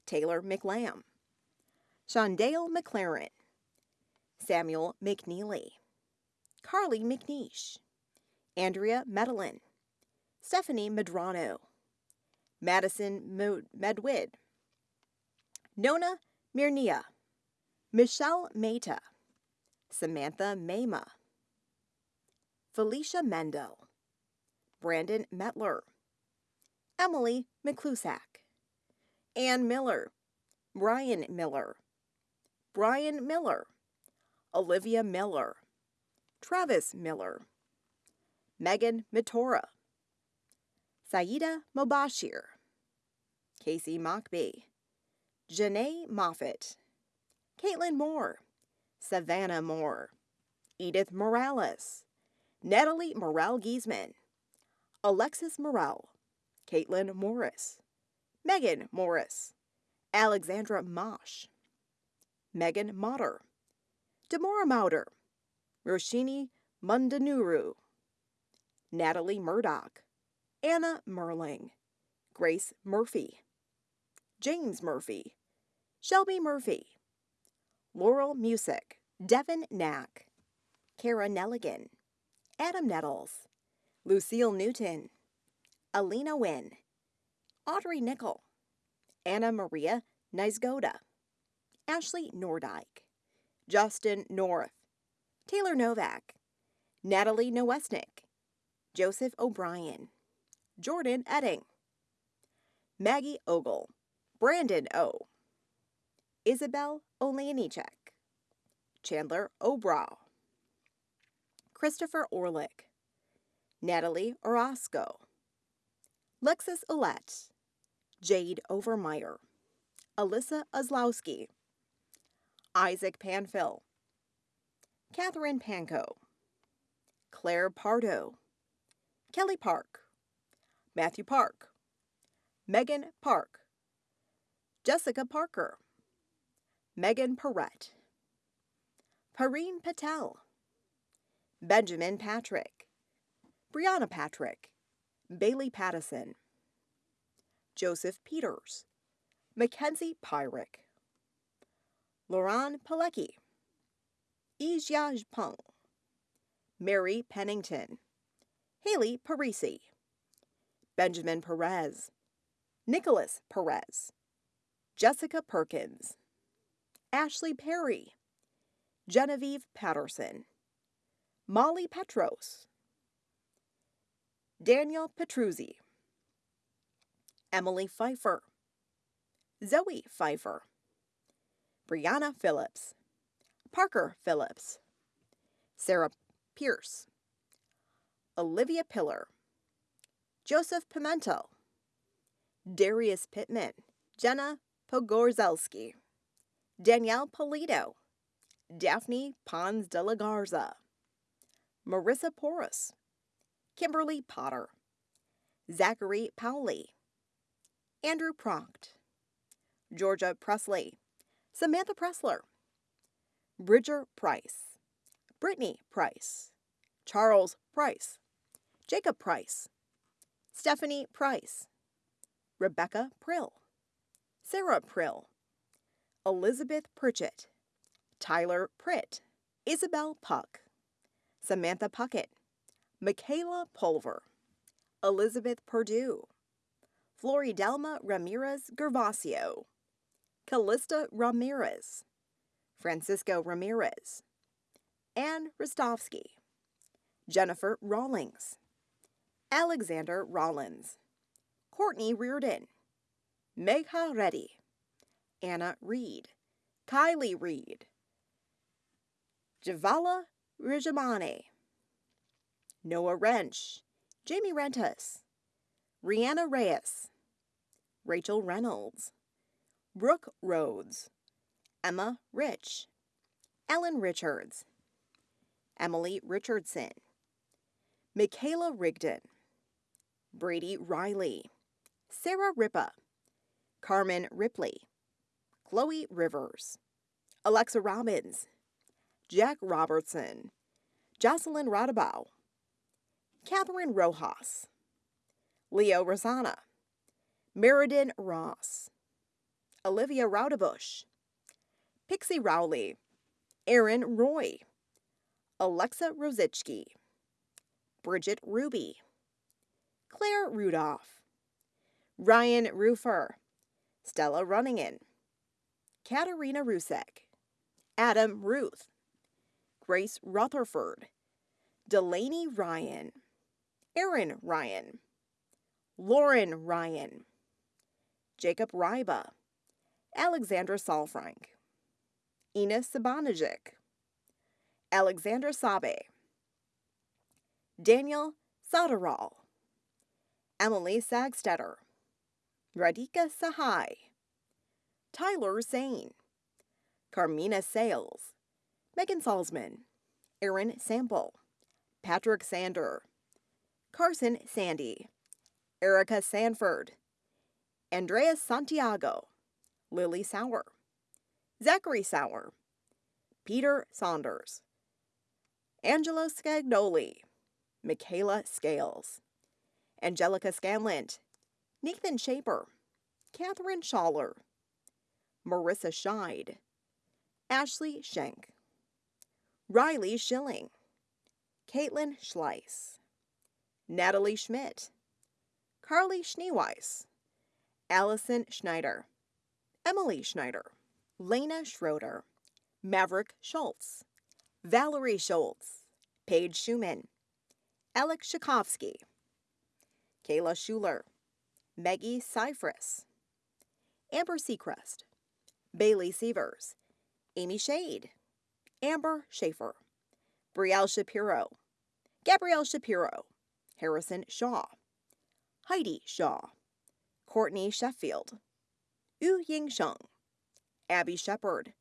Taylor McLam, Shondale McLaren, Samuel McNeely, Carly McNeish, Andrea Medellin, Stephanie Medrano, Madison Medwid, Nona Mirnia, Michelle Mehta, Samantha Mema, Felicia Mendel, Brandon Metler, Emily McClusack, Ann Miller, Brian Miller, Brian Miller, Olivia Miller, Travis Miller, Megan Mitora, Saida Mobashir, Casey Mockbee, Janae Moffett, Caitlin Moore, Savannah Moore, Edith Morales, Natalie Morel Giesman, Alexis Morel, Caitlin Morris, Megan Morris, Alexandra Mosh, Megan Motter, Demora Mauder, Roshini Mundanuru, Natalie Murdoch, Anna Merling, Grace Murphy, James Murphy, Shelby Murphy, Laurel Music, Devin Knack, Kara Nelligan, Adam Nettles, Lucille Newton, Alina Wynn, Audrey Nickel, Anna Maria Nysgoda, Ashley Nordyke, Justin North, Taylor Novak, Natalie Nowesnick, Joseph O'Brien, Jordan Edding, Maggie Ogle, Brandon O, Isabel Oleanichek, Chandler Obrow, Christopher Orlick, Natalie Orozco, Lexus Olet, Jade Overmeyer, Alyssa Oslowski, Isaac Panfill, Catherine Panko, Claire Pardo, Kelly Park, Matthew Park, Megan Park, Jessica Parker, Megan Perrette, Pareen Patel, Benjamin Patrick, Brianna Patrick, Bailey Pattison, Joseph Peters, Mackenzie Pyrick, Lauren Pilecki, Ijia Peng, Mary Pennington, Haley Parisi, Benjamin Perez, Nicholas Perez, Jessica Perkins, Ashley Perry, Genevieve Patterson, Molly Petros, Daniel Petruzzi, Emily Pfeiffer, Zoe Pfeiffer, Brianna Phillips, Parker Phillips, Sarah Pierce, Olivia Pillar, Joseph Pimento, Darius Pittman, Jenna Pogorzelski, Danielle Polito, Daphne Pons de la Garza, Marissa Porras, Kimberly Potter, Zachary Powley, Andrew Proct, Georgia Presley, Samantha Pressler, Bridger Price, Brittany Price, Charles Price, Jacob Price, Stephanie Price, Rebecca Prill, Sarah Prill, Elizabeth Pritchett, Tyler Pritt, Isabel Puck, Samantha Puckett, Michaela Pulver, Elizabeth Purdue, Floridelma Ramirez Gervasio, Callista Ramirez, Francisco Ramirez, Anne Rostovsky, Jennifer Rawlings, Alexander Rollins, Courtney Reardon, Megha Reddy, Anna Reed, Kylie Reed, Javala Rijamane, Noah Wrench, Jamie Rentas, Rihanna Reyes, Rachel Reynolds, Brooke Rhodes, Emma Rich, Ellen Richards, Emily Richardson, Michaela Rigdon, Brady Riley, Sarah Ripa, Carmen Ripley, Chloe Rivers, Alexa Robbins, Jack Robertson, Jocelyn Rodabow, Catherine Rojas, Leo Rosana, Meriden Ross, Olivia Raudebush, Pixie Rowley, Aaron Roy, Alexa Rosichki, Bridget Ruby, Claire Rudolph, Ryan Rufer, Stella Runningen, Katarina Rusek, Adam Ruth, Grace Rutherford, Delaney Ryan, Aaron Ryan, Lauren Ryan, Jacob Ryba, Alexandra Salfrank, Ina Sabanajic, Alexandra Sabe, Daniel Soderal, Emily Sagstetter, Radhika Sahai, Tyler Sane, Carmina Sales, Megan Salzman, Aaron Sample, Patrick Sander, Carson Sandy, Erica Sanford, Andreas Santiago, Lily Sauer, Zachary Sauer, Peter Saunders, Angela Scagnoli, Michaela Scales, Angelica Scanlant, Nathan Shaper, Catherine Schaller, Marissa Scheid, Ashley Schenk, Riley Schilling, Caitlin Schleiss, Natalie Schmidt, Carly Schneeweiss, Allison Schneider, Emily Schneider, Lena Schroeder, Maverick Schultz, Valerie Schultz, Paige Schumann, Alec Shakovsky, Kayla Schuler, Maggie Cypress, Amber Seacrest, Bailey Severs, Amy Shade, Amber Schaefer, Brielle Shapiro, Gabrielle Shapiro, Harrison Shaw, Heidi Shaw, Courtney Sheffield, Yu Ying Sheng, Abby Shepard,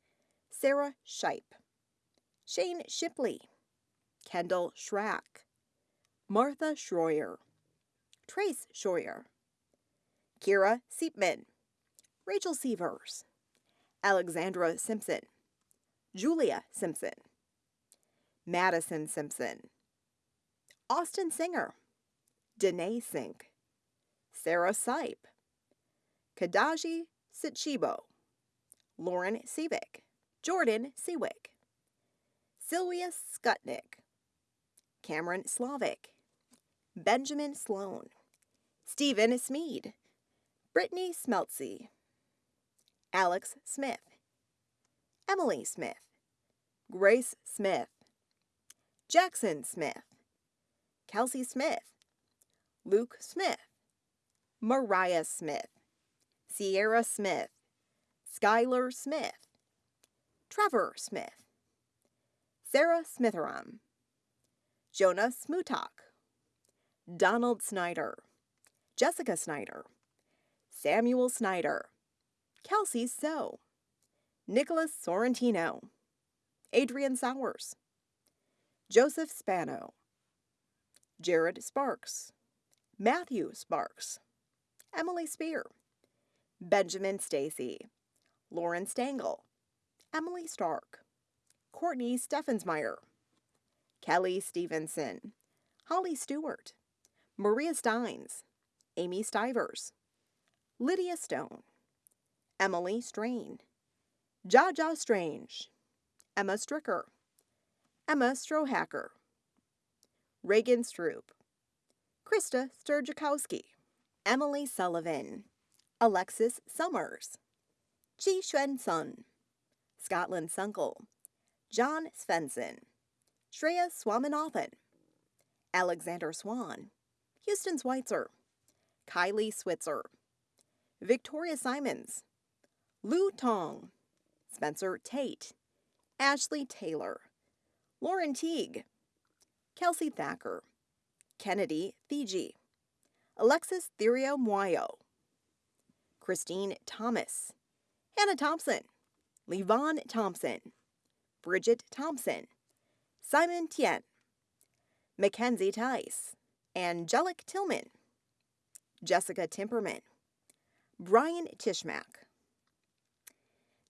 Sarah Shipe, Shane Shipley, Kendall Schrack, Martha Schroyer, Trace Schroyer, Kira Seepman, Rachel Severs, Alexandra Simpson, Julia Simpson, Madison Simpson, Austin Singer, Danae Sink, Sarah Sipe, Kadaji Sichibo, Lauren Seavick, Jordan Seawick, Sylvia Skutnik, Cameron Slavic, Benjamin Sloan, Stephen Smead, Brittany Smeltsy, Alex Smith, Emily Smith, Grace Smith, Jackson Smith, Kelsey Smith, Luke Smith, Mariah Smith, Sierra Smith, Skylar Smith, Trevor Smith, Sarah Smitheram, Jonah Smutak, Donald Snyder, Jessica Snyder, Samuel Snyder, Kelsey So, Nicholas Sorrentino, Adrian Sowers, Joseph Spano, Jared Sparks, Matthew Sparks, Emily Spear, Benjamin Stacy, Lauren Stengel, Emily Stark, Courtney Steffensmeyer, Kelly Stevenson, Holly Stewart, Maria Steins, Amy Stivers, Lydia Stone, Emily Strain, Jaja Strange, Emma Stricker, Emma Strohacker, Reagan Stroop, Krista Sturjakowski, Emily Sullivan, Alexis Summers, Chi Xuan Sun, Scotland Sunkel, John Svensson, Shreya Swaminathan, Alexander Swan, Houston Schweitzer, Kylie Switzer, Victoria Simons, Lou Tong, Spencer Tate, Ashley Taylor, Lauren Teague, Kelsey Thacker, Kennedy Fiji, Alexis Therio Muayo, Christine Thomas, Hannah Thompson, Levon Thompson, Bridget Thompson, Simon Tien, Mackenzie Tice, Angelic Tillman, Jessica Timperman, Brian Tishmack,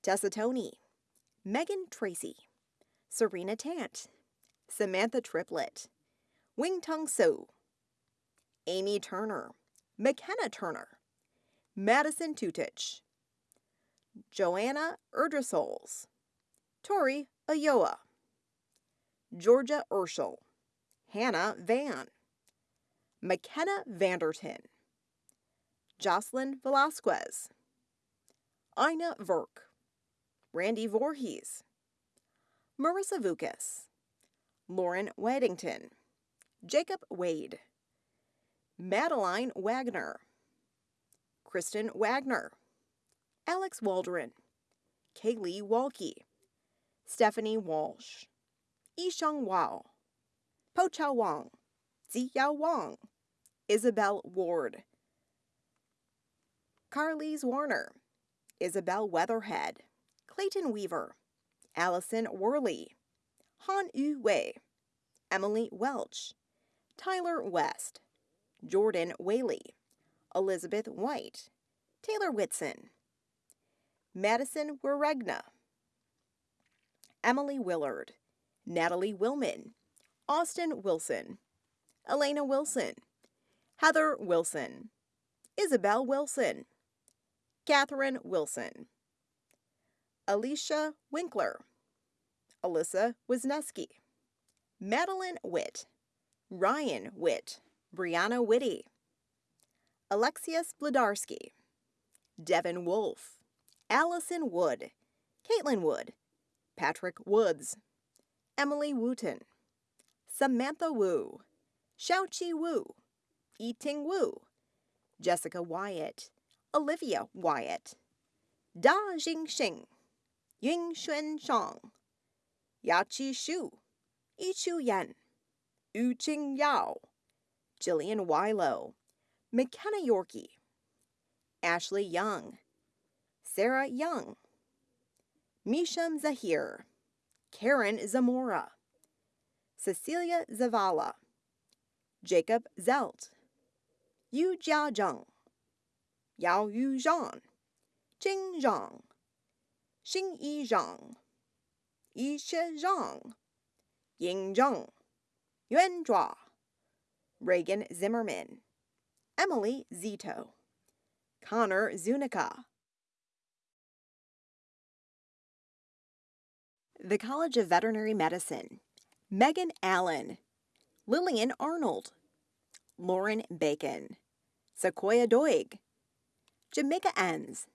Tessa Tony, Megan Tracy, Serena Tant, Samantha Triplett, Wing Tung So, Amy Turner, McKenna Turner, Madison Tutich, Joanna Erdrasols, Tori Ayoa, Georgia Urschel, Hannah Van, McKenna Vanderton, Jocelyn Velasquez, Ina Verk, Randy Voorhees, Marissa Vukas, Lauren Waddington, Jacob Wade, Madeline Wagner, Kristen Wagner, Alex Waldron, Kaylee Walke, Stephanie Walsh, Yisheng Wao, Po Chao Wang, Ziyao Wang, Isabel Ward, Carlise Warner, Isabel Weatherhead, Clayton Weaver, Allison Worley, Han Yu Wei, Emily Welch, Tyler West, Jordan Whaley, Elizabeth White, Taylor Whitson, Madison Waregna, Emily Willard, Natalie Willman, Austin Wilson, Elena Wilson, Heather Wilson, Isabel Wilson, Catherine Wilson, Alicia Winkler, Alyssa Wisniewski, Madeline Witt, Ryan Witt, Brianna Whitty, Alexius Bladarski, Devin Wolf, Allison Wood, Caitlin Wood, Patrick Woods, Emily Wooten, Samantha Wu, Xiaoqi Wu, Yiting Wu, Jessica Wyatt, Olivia Wyatt, Da Jingxing, Ying Xuan Shang, Yachi Shu, Yichu Yan, Yu Qing Yao, Jillian Wilo, McKenna Yorkie, Ashley Young, Sarah Young, Misham Zahir, Karen Zamora, Cecilia Zavala, Jacob Zelt, Yu Jiazheng, Yao Yu Zhang, Jing Zhang, Xing Yi Zhang, Yishe Zhang, Ying Zheng, Yuan Zhua, Reagan Zimmerman, Emily Zito, Connor Zunica. The College of Veterinary Medicine, Megan Allen, Lillian Arnold, Lauren Bacon, Sequoia Doig, Jamaica Enns,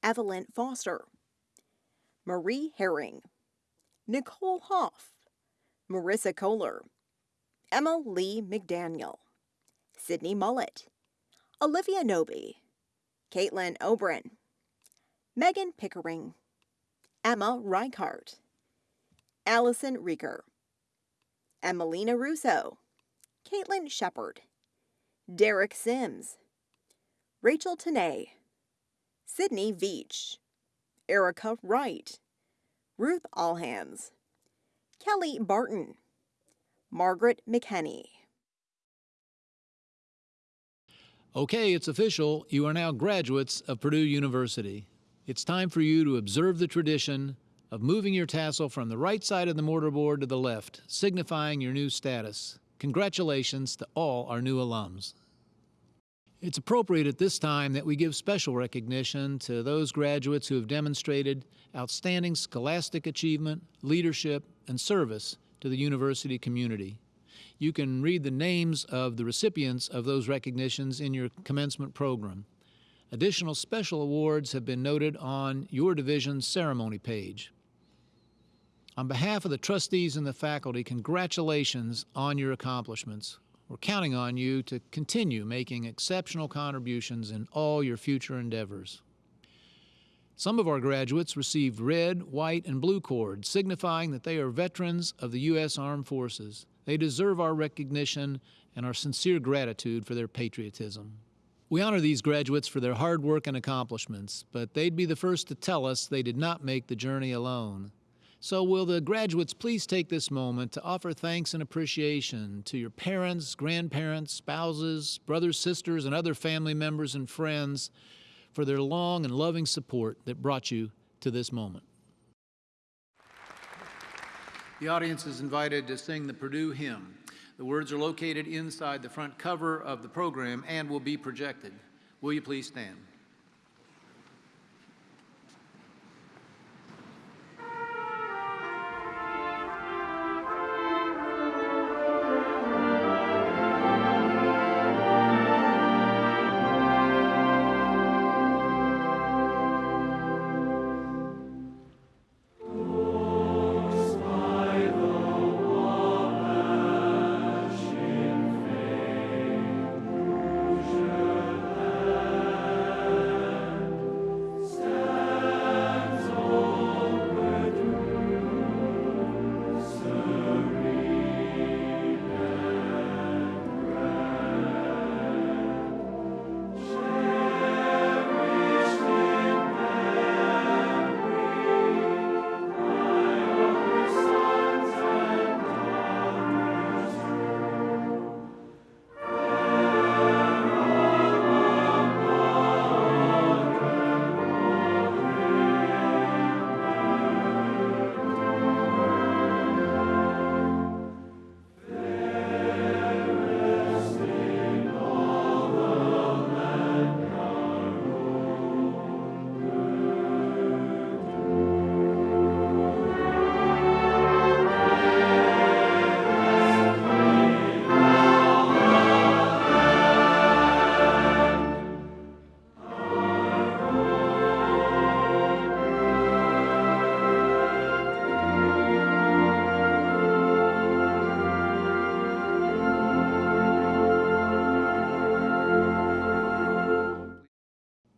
Evelyn Foster, Marie Herring, Nicole Hoff, Marissa Kohler, Emma Lee McDaniel, Sydney Mullet, Olivia Noby, Caitlin Obrin, Megan Pickering, Emma Reichart, Allison Rieker, Emelina Russo, Caitlin Shepard, Derek Sims, Rachel Tanay, Sydney Veach, Erica Wright, Ruth Allhands, Kelly Barton, Margaret McKenney. Okay, it's official. You are now graduates of Purdue University. It's time for you to observe the tradition of moving your tassel from the right side of the mortarboard to the left, signifying your new status. Congratulations to all our new alums. It's appropriate at this time that we give special recognition to those graduates who have demonstrated outstanding scholastic achievement, leadership, and service to the university community. You can read the names of the recipients of those recognitions in your commencement program. Additional special awards have been noted on your division's ceremony page. On behalf of the trustees and the faculty, congratulations on your accomplishments. We're counting on you to continue making exceptional contributions in all your future endeavors. Some of our graduates received red, white, and blue cords, signifying that they are veterans of the U.S. Armed Forces. They deserve our recognition and our sincere gratitude for their patriotism. We honor these graduates for their hard work and accomplishments, but they'd be the first to tell us they did not make the journey alone. So, will the graduates please take this moment to offer thanks and appreciation to your parents, grandparents, spouses, brothers, sisters, and other family members and friends for their long and loving support that brought you to this moment. The audience is invited to sing the Purdue hymn. The words are located inside the front cover of the program and will be projected. Will you please stand?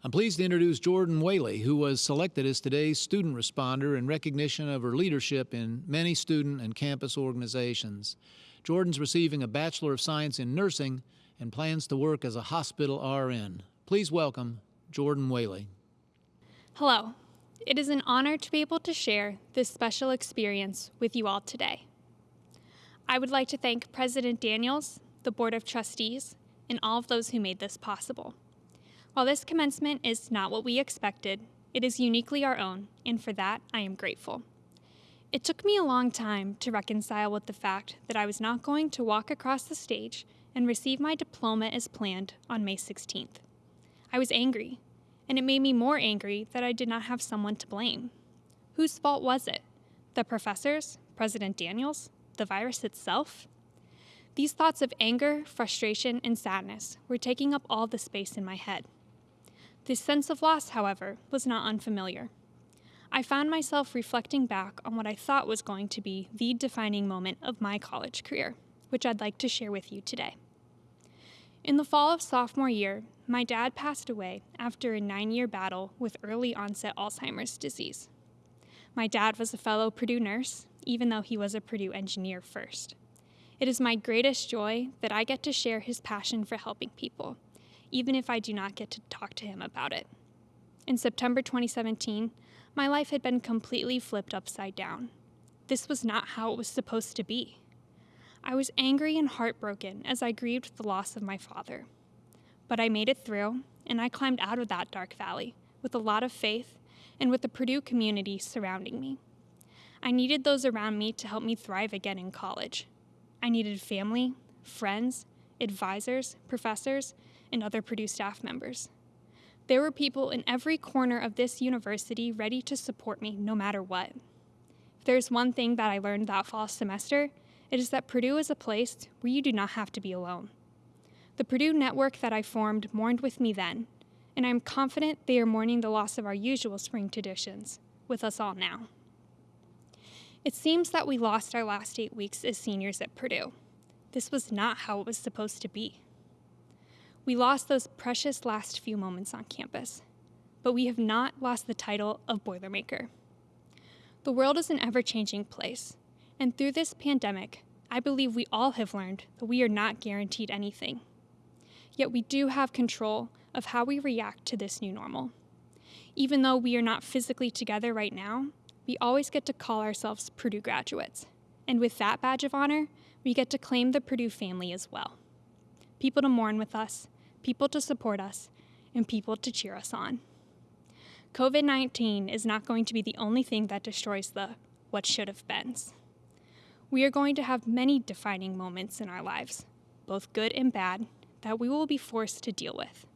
I'm pleased to introduce Jordan Whaley, who was selected as today's student responder in recognition of her leadership in many student and campus organizations. Jordan's receiving a Bachelor of Science in Nursing and plans to work as a hospital RN. Please welcome Jordan Whaley. Hello. It is an honor to be able to share this special experience with you all today. I would like to thank President Daniels, the Board of Trustees, and all of those who made this possible. While this commencement is not what we expected, it is uniquely our own, and for that I am grateful. It took me a long time to reconcile with the fact that I was not going to walk across the stage and receive my diploma as planned on May 16th. I was angry, and it made me more angry that I did not have someone to blame. Whose fault was it? The professors? President Daniels? The virus itself? These thoughts of anger, frustration, and sadness were taking up all the space in my head. This sense of loss, however, was not unfamiliar. I found myself reflecting back on what I thought was going to be the defining moment of my college career, which I'd like to share with you today. In the fall of sophomore year, my dad passed away after a nine year battle with early onset Alzheimer's disease. My dad was a fellow Purdue nurse, even though he was a Purdue engineer first. It is my greatest joy that I get to share his passion for helping people even if I do not get to talk to him about it. In September 2017, my life had been completely flipped upside down. This was not how it was supposed to be. I was angry and heartbroken as I grieved the loss of my father. But I made it through, and I climbed out of that dark valley with a lot of faith and with the Purdue community surrounding me. I needed those around me to help me thrive again in college. I needed family, friends, advisors, professors, and other Purdue staff members. There were people in every corner of this university ready to support me no matter what. If there's one thing that I learned that fall semester, it is that Purdue is a place where you do not have to be alone. The Purdue network that I formed mourned with me then, and I'm confident they are mourning the loss of our usual spring traditions with us all now. It seems that we lost our last eight weeks as seniors at Purdue. This was not how it was supposed to be. We lost those precious last few moments on campus, but we have not lost the title of Boilermaker. The world is an ever changing place, and through this pandemic, I believe we all have learned that we are not guaranteed anything. Yet we do have control of how we react to this new normal. Even though we are not physically together right now, we always get to call ourselves Purdue graduates. And with that badge of honor, we get to claim the Purdue family as well people to mourn with us, people to support us, and people to cheer us on. COVID 19 is not going to be the only thing that destroys the what should have beens. We are going to have many defining moments in our lives, both good and bad, that we will be forced to deal with.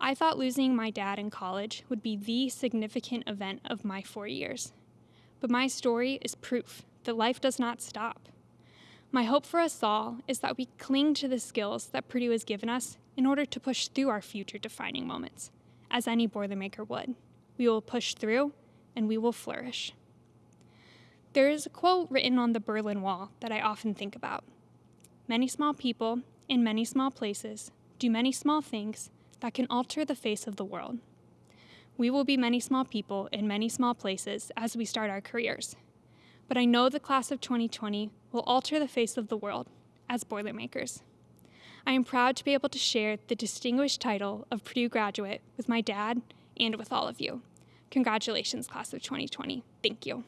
I thought losing my dad in college would be the significant event of my four years. But my story is proof that life does not stop. My hope for us all is that we cling to the skills that Purdue has given us in order to push through our future defining moments, as any Boilermaker would. We will push through and we will flourish. There is a quote written on the Berlin Wall that I often think about Many small people in many small places do many small things that can alter the face of the world. We will be many small people in many small places as we start our careers. But I know the class of 2020 will alter the face of the world as Boilermakers. I am proud to be able to share the distinguished title of Purdue graduate with my dad and with all of you. Congratulations, class of 2020. Thank you.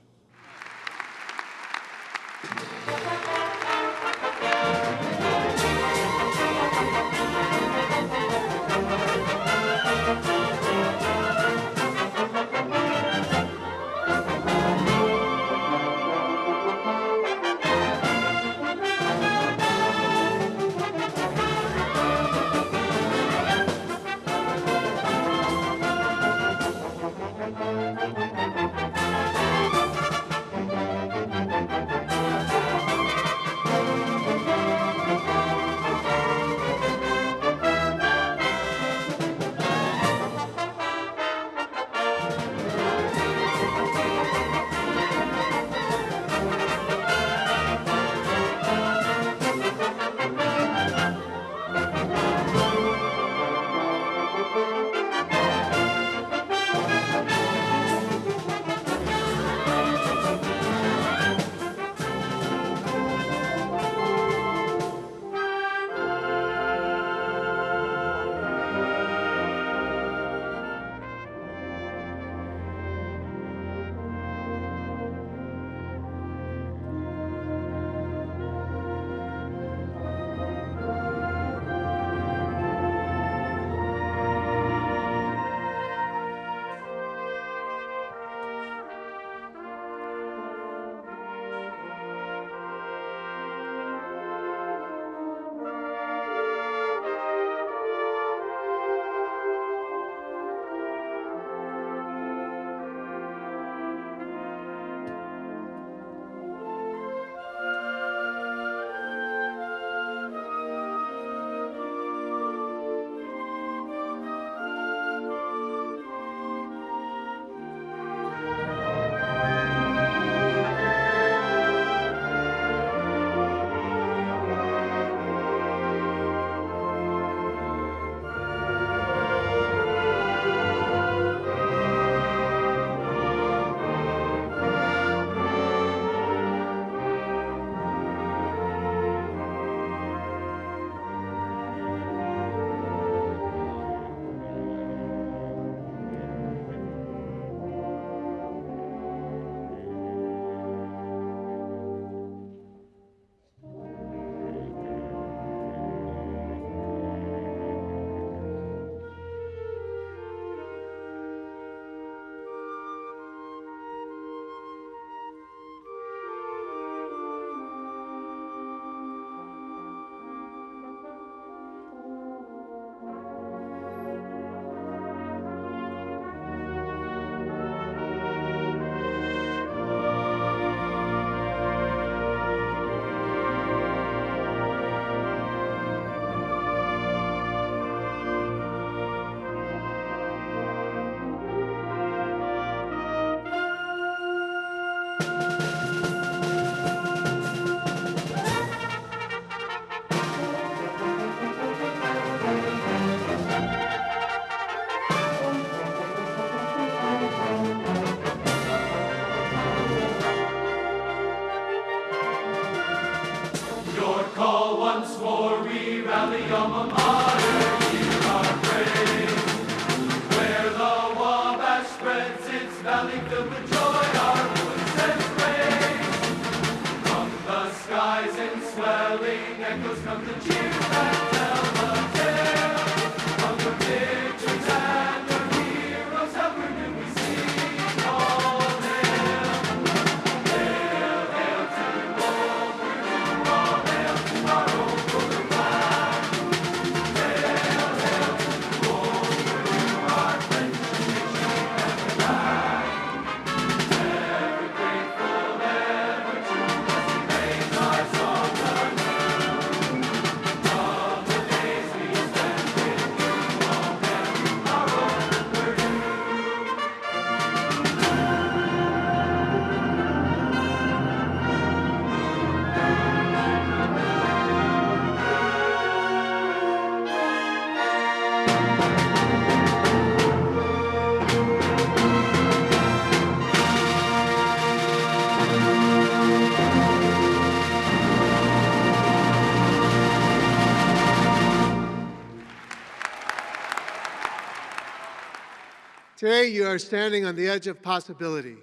Today, you are standing on the edge of possibility.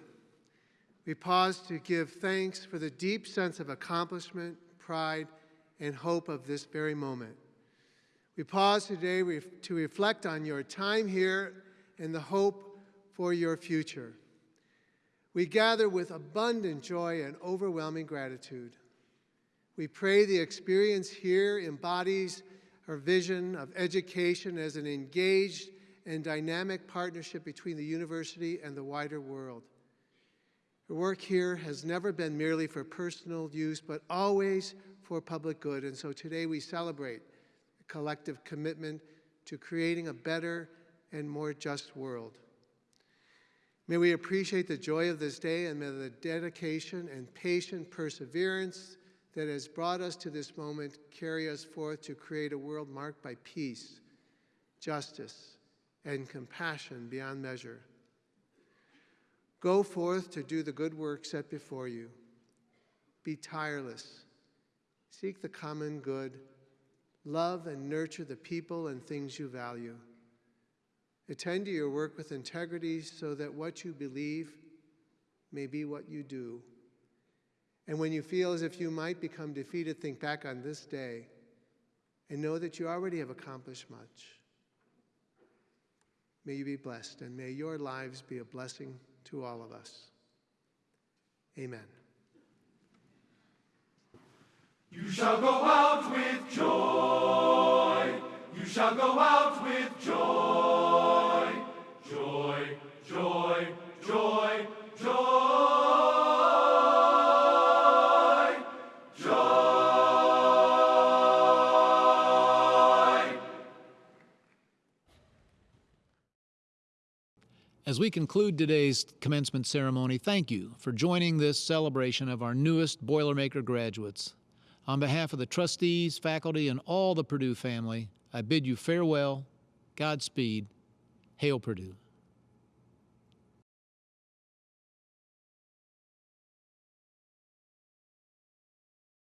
We pause to give thanks for the deep sense of accomplishment, pride, and hope of this very moment. We pause today to reflect on your time here and the hope for your future. We gather with abundant joy and overwhelming gratitude. We pray the experience here embodies our vision of education as an engaged and dynamic partnership between the university and the wider world. Your work here has never been merely for personal use, but always for public good. And so today we celebrate a collective commitment to creating a better and more just world. May we appreciate the joy of this day and may the dedication and patient perseverance that has brought us to this moment carry us forth to create a world marked by peace, justice, and compassion beyond measure. Go forth to do the good work set before you. Be tireless. Seek the common good. Love and nurture the people and things you value. Attend to your work with integrity so that what you believe may be what you do. And when you feel as if you might become defeated, think back on this day and know that you already have accomplished much. May you be blessed, and may your lives be a blessing to all of us. Amen. You shall go out with joy. You shall go out with joy. Joy, joy, joy, joy. As we conclude today's commencement ceremony, thank you for joining this celebration of our newest Boilermaker graduates. On behalf of the trustees, faculty, and all the Purdue family, I bid you farewell, Godspeed, Hail Purdue.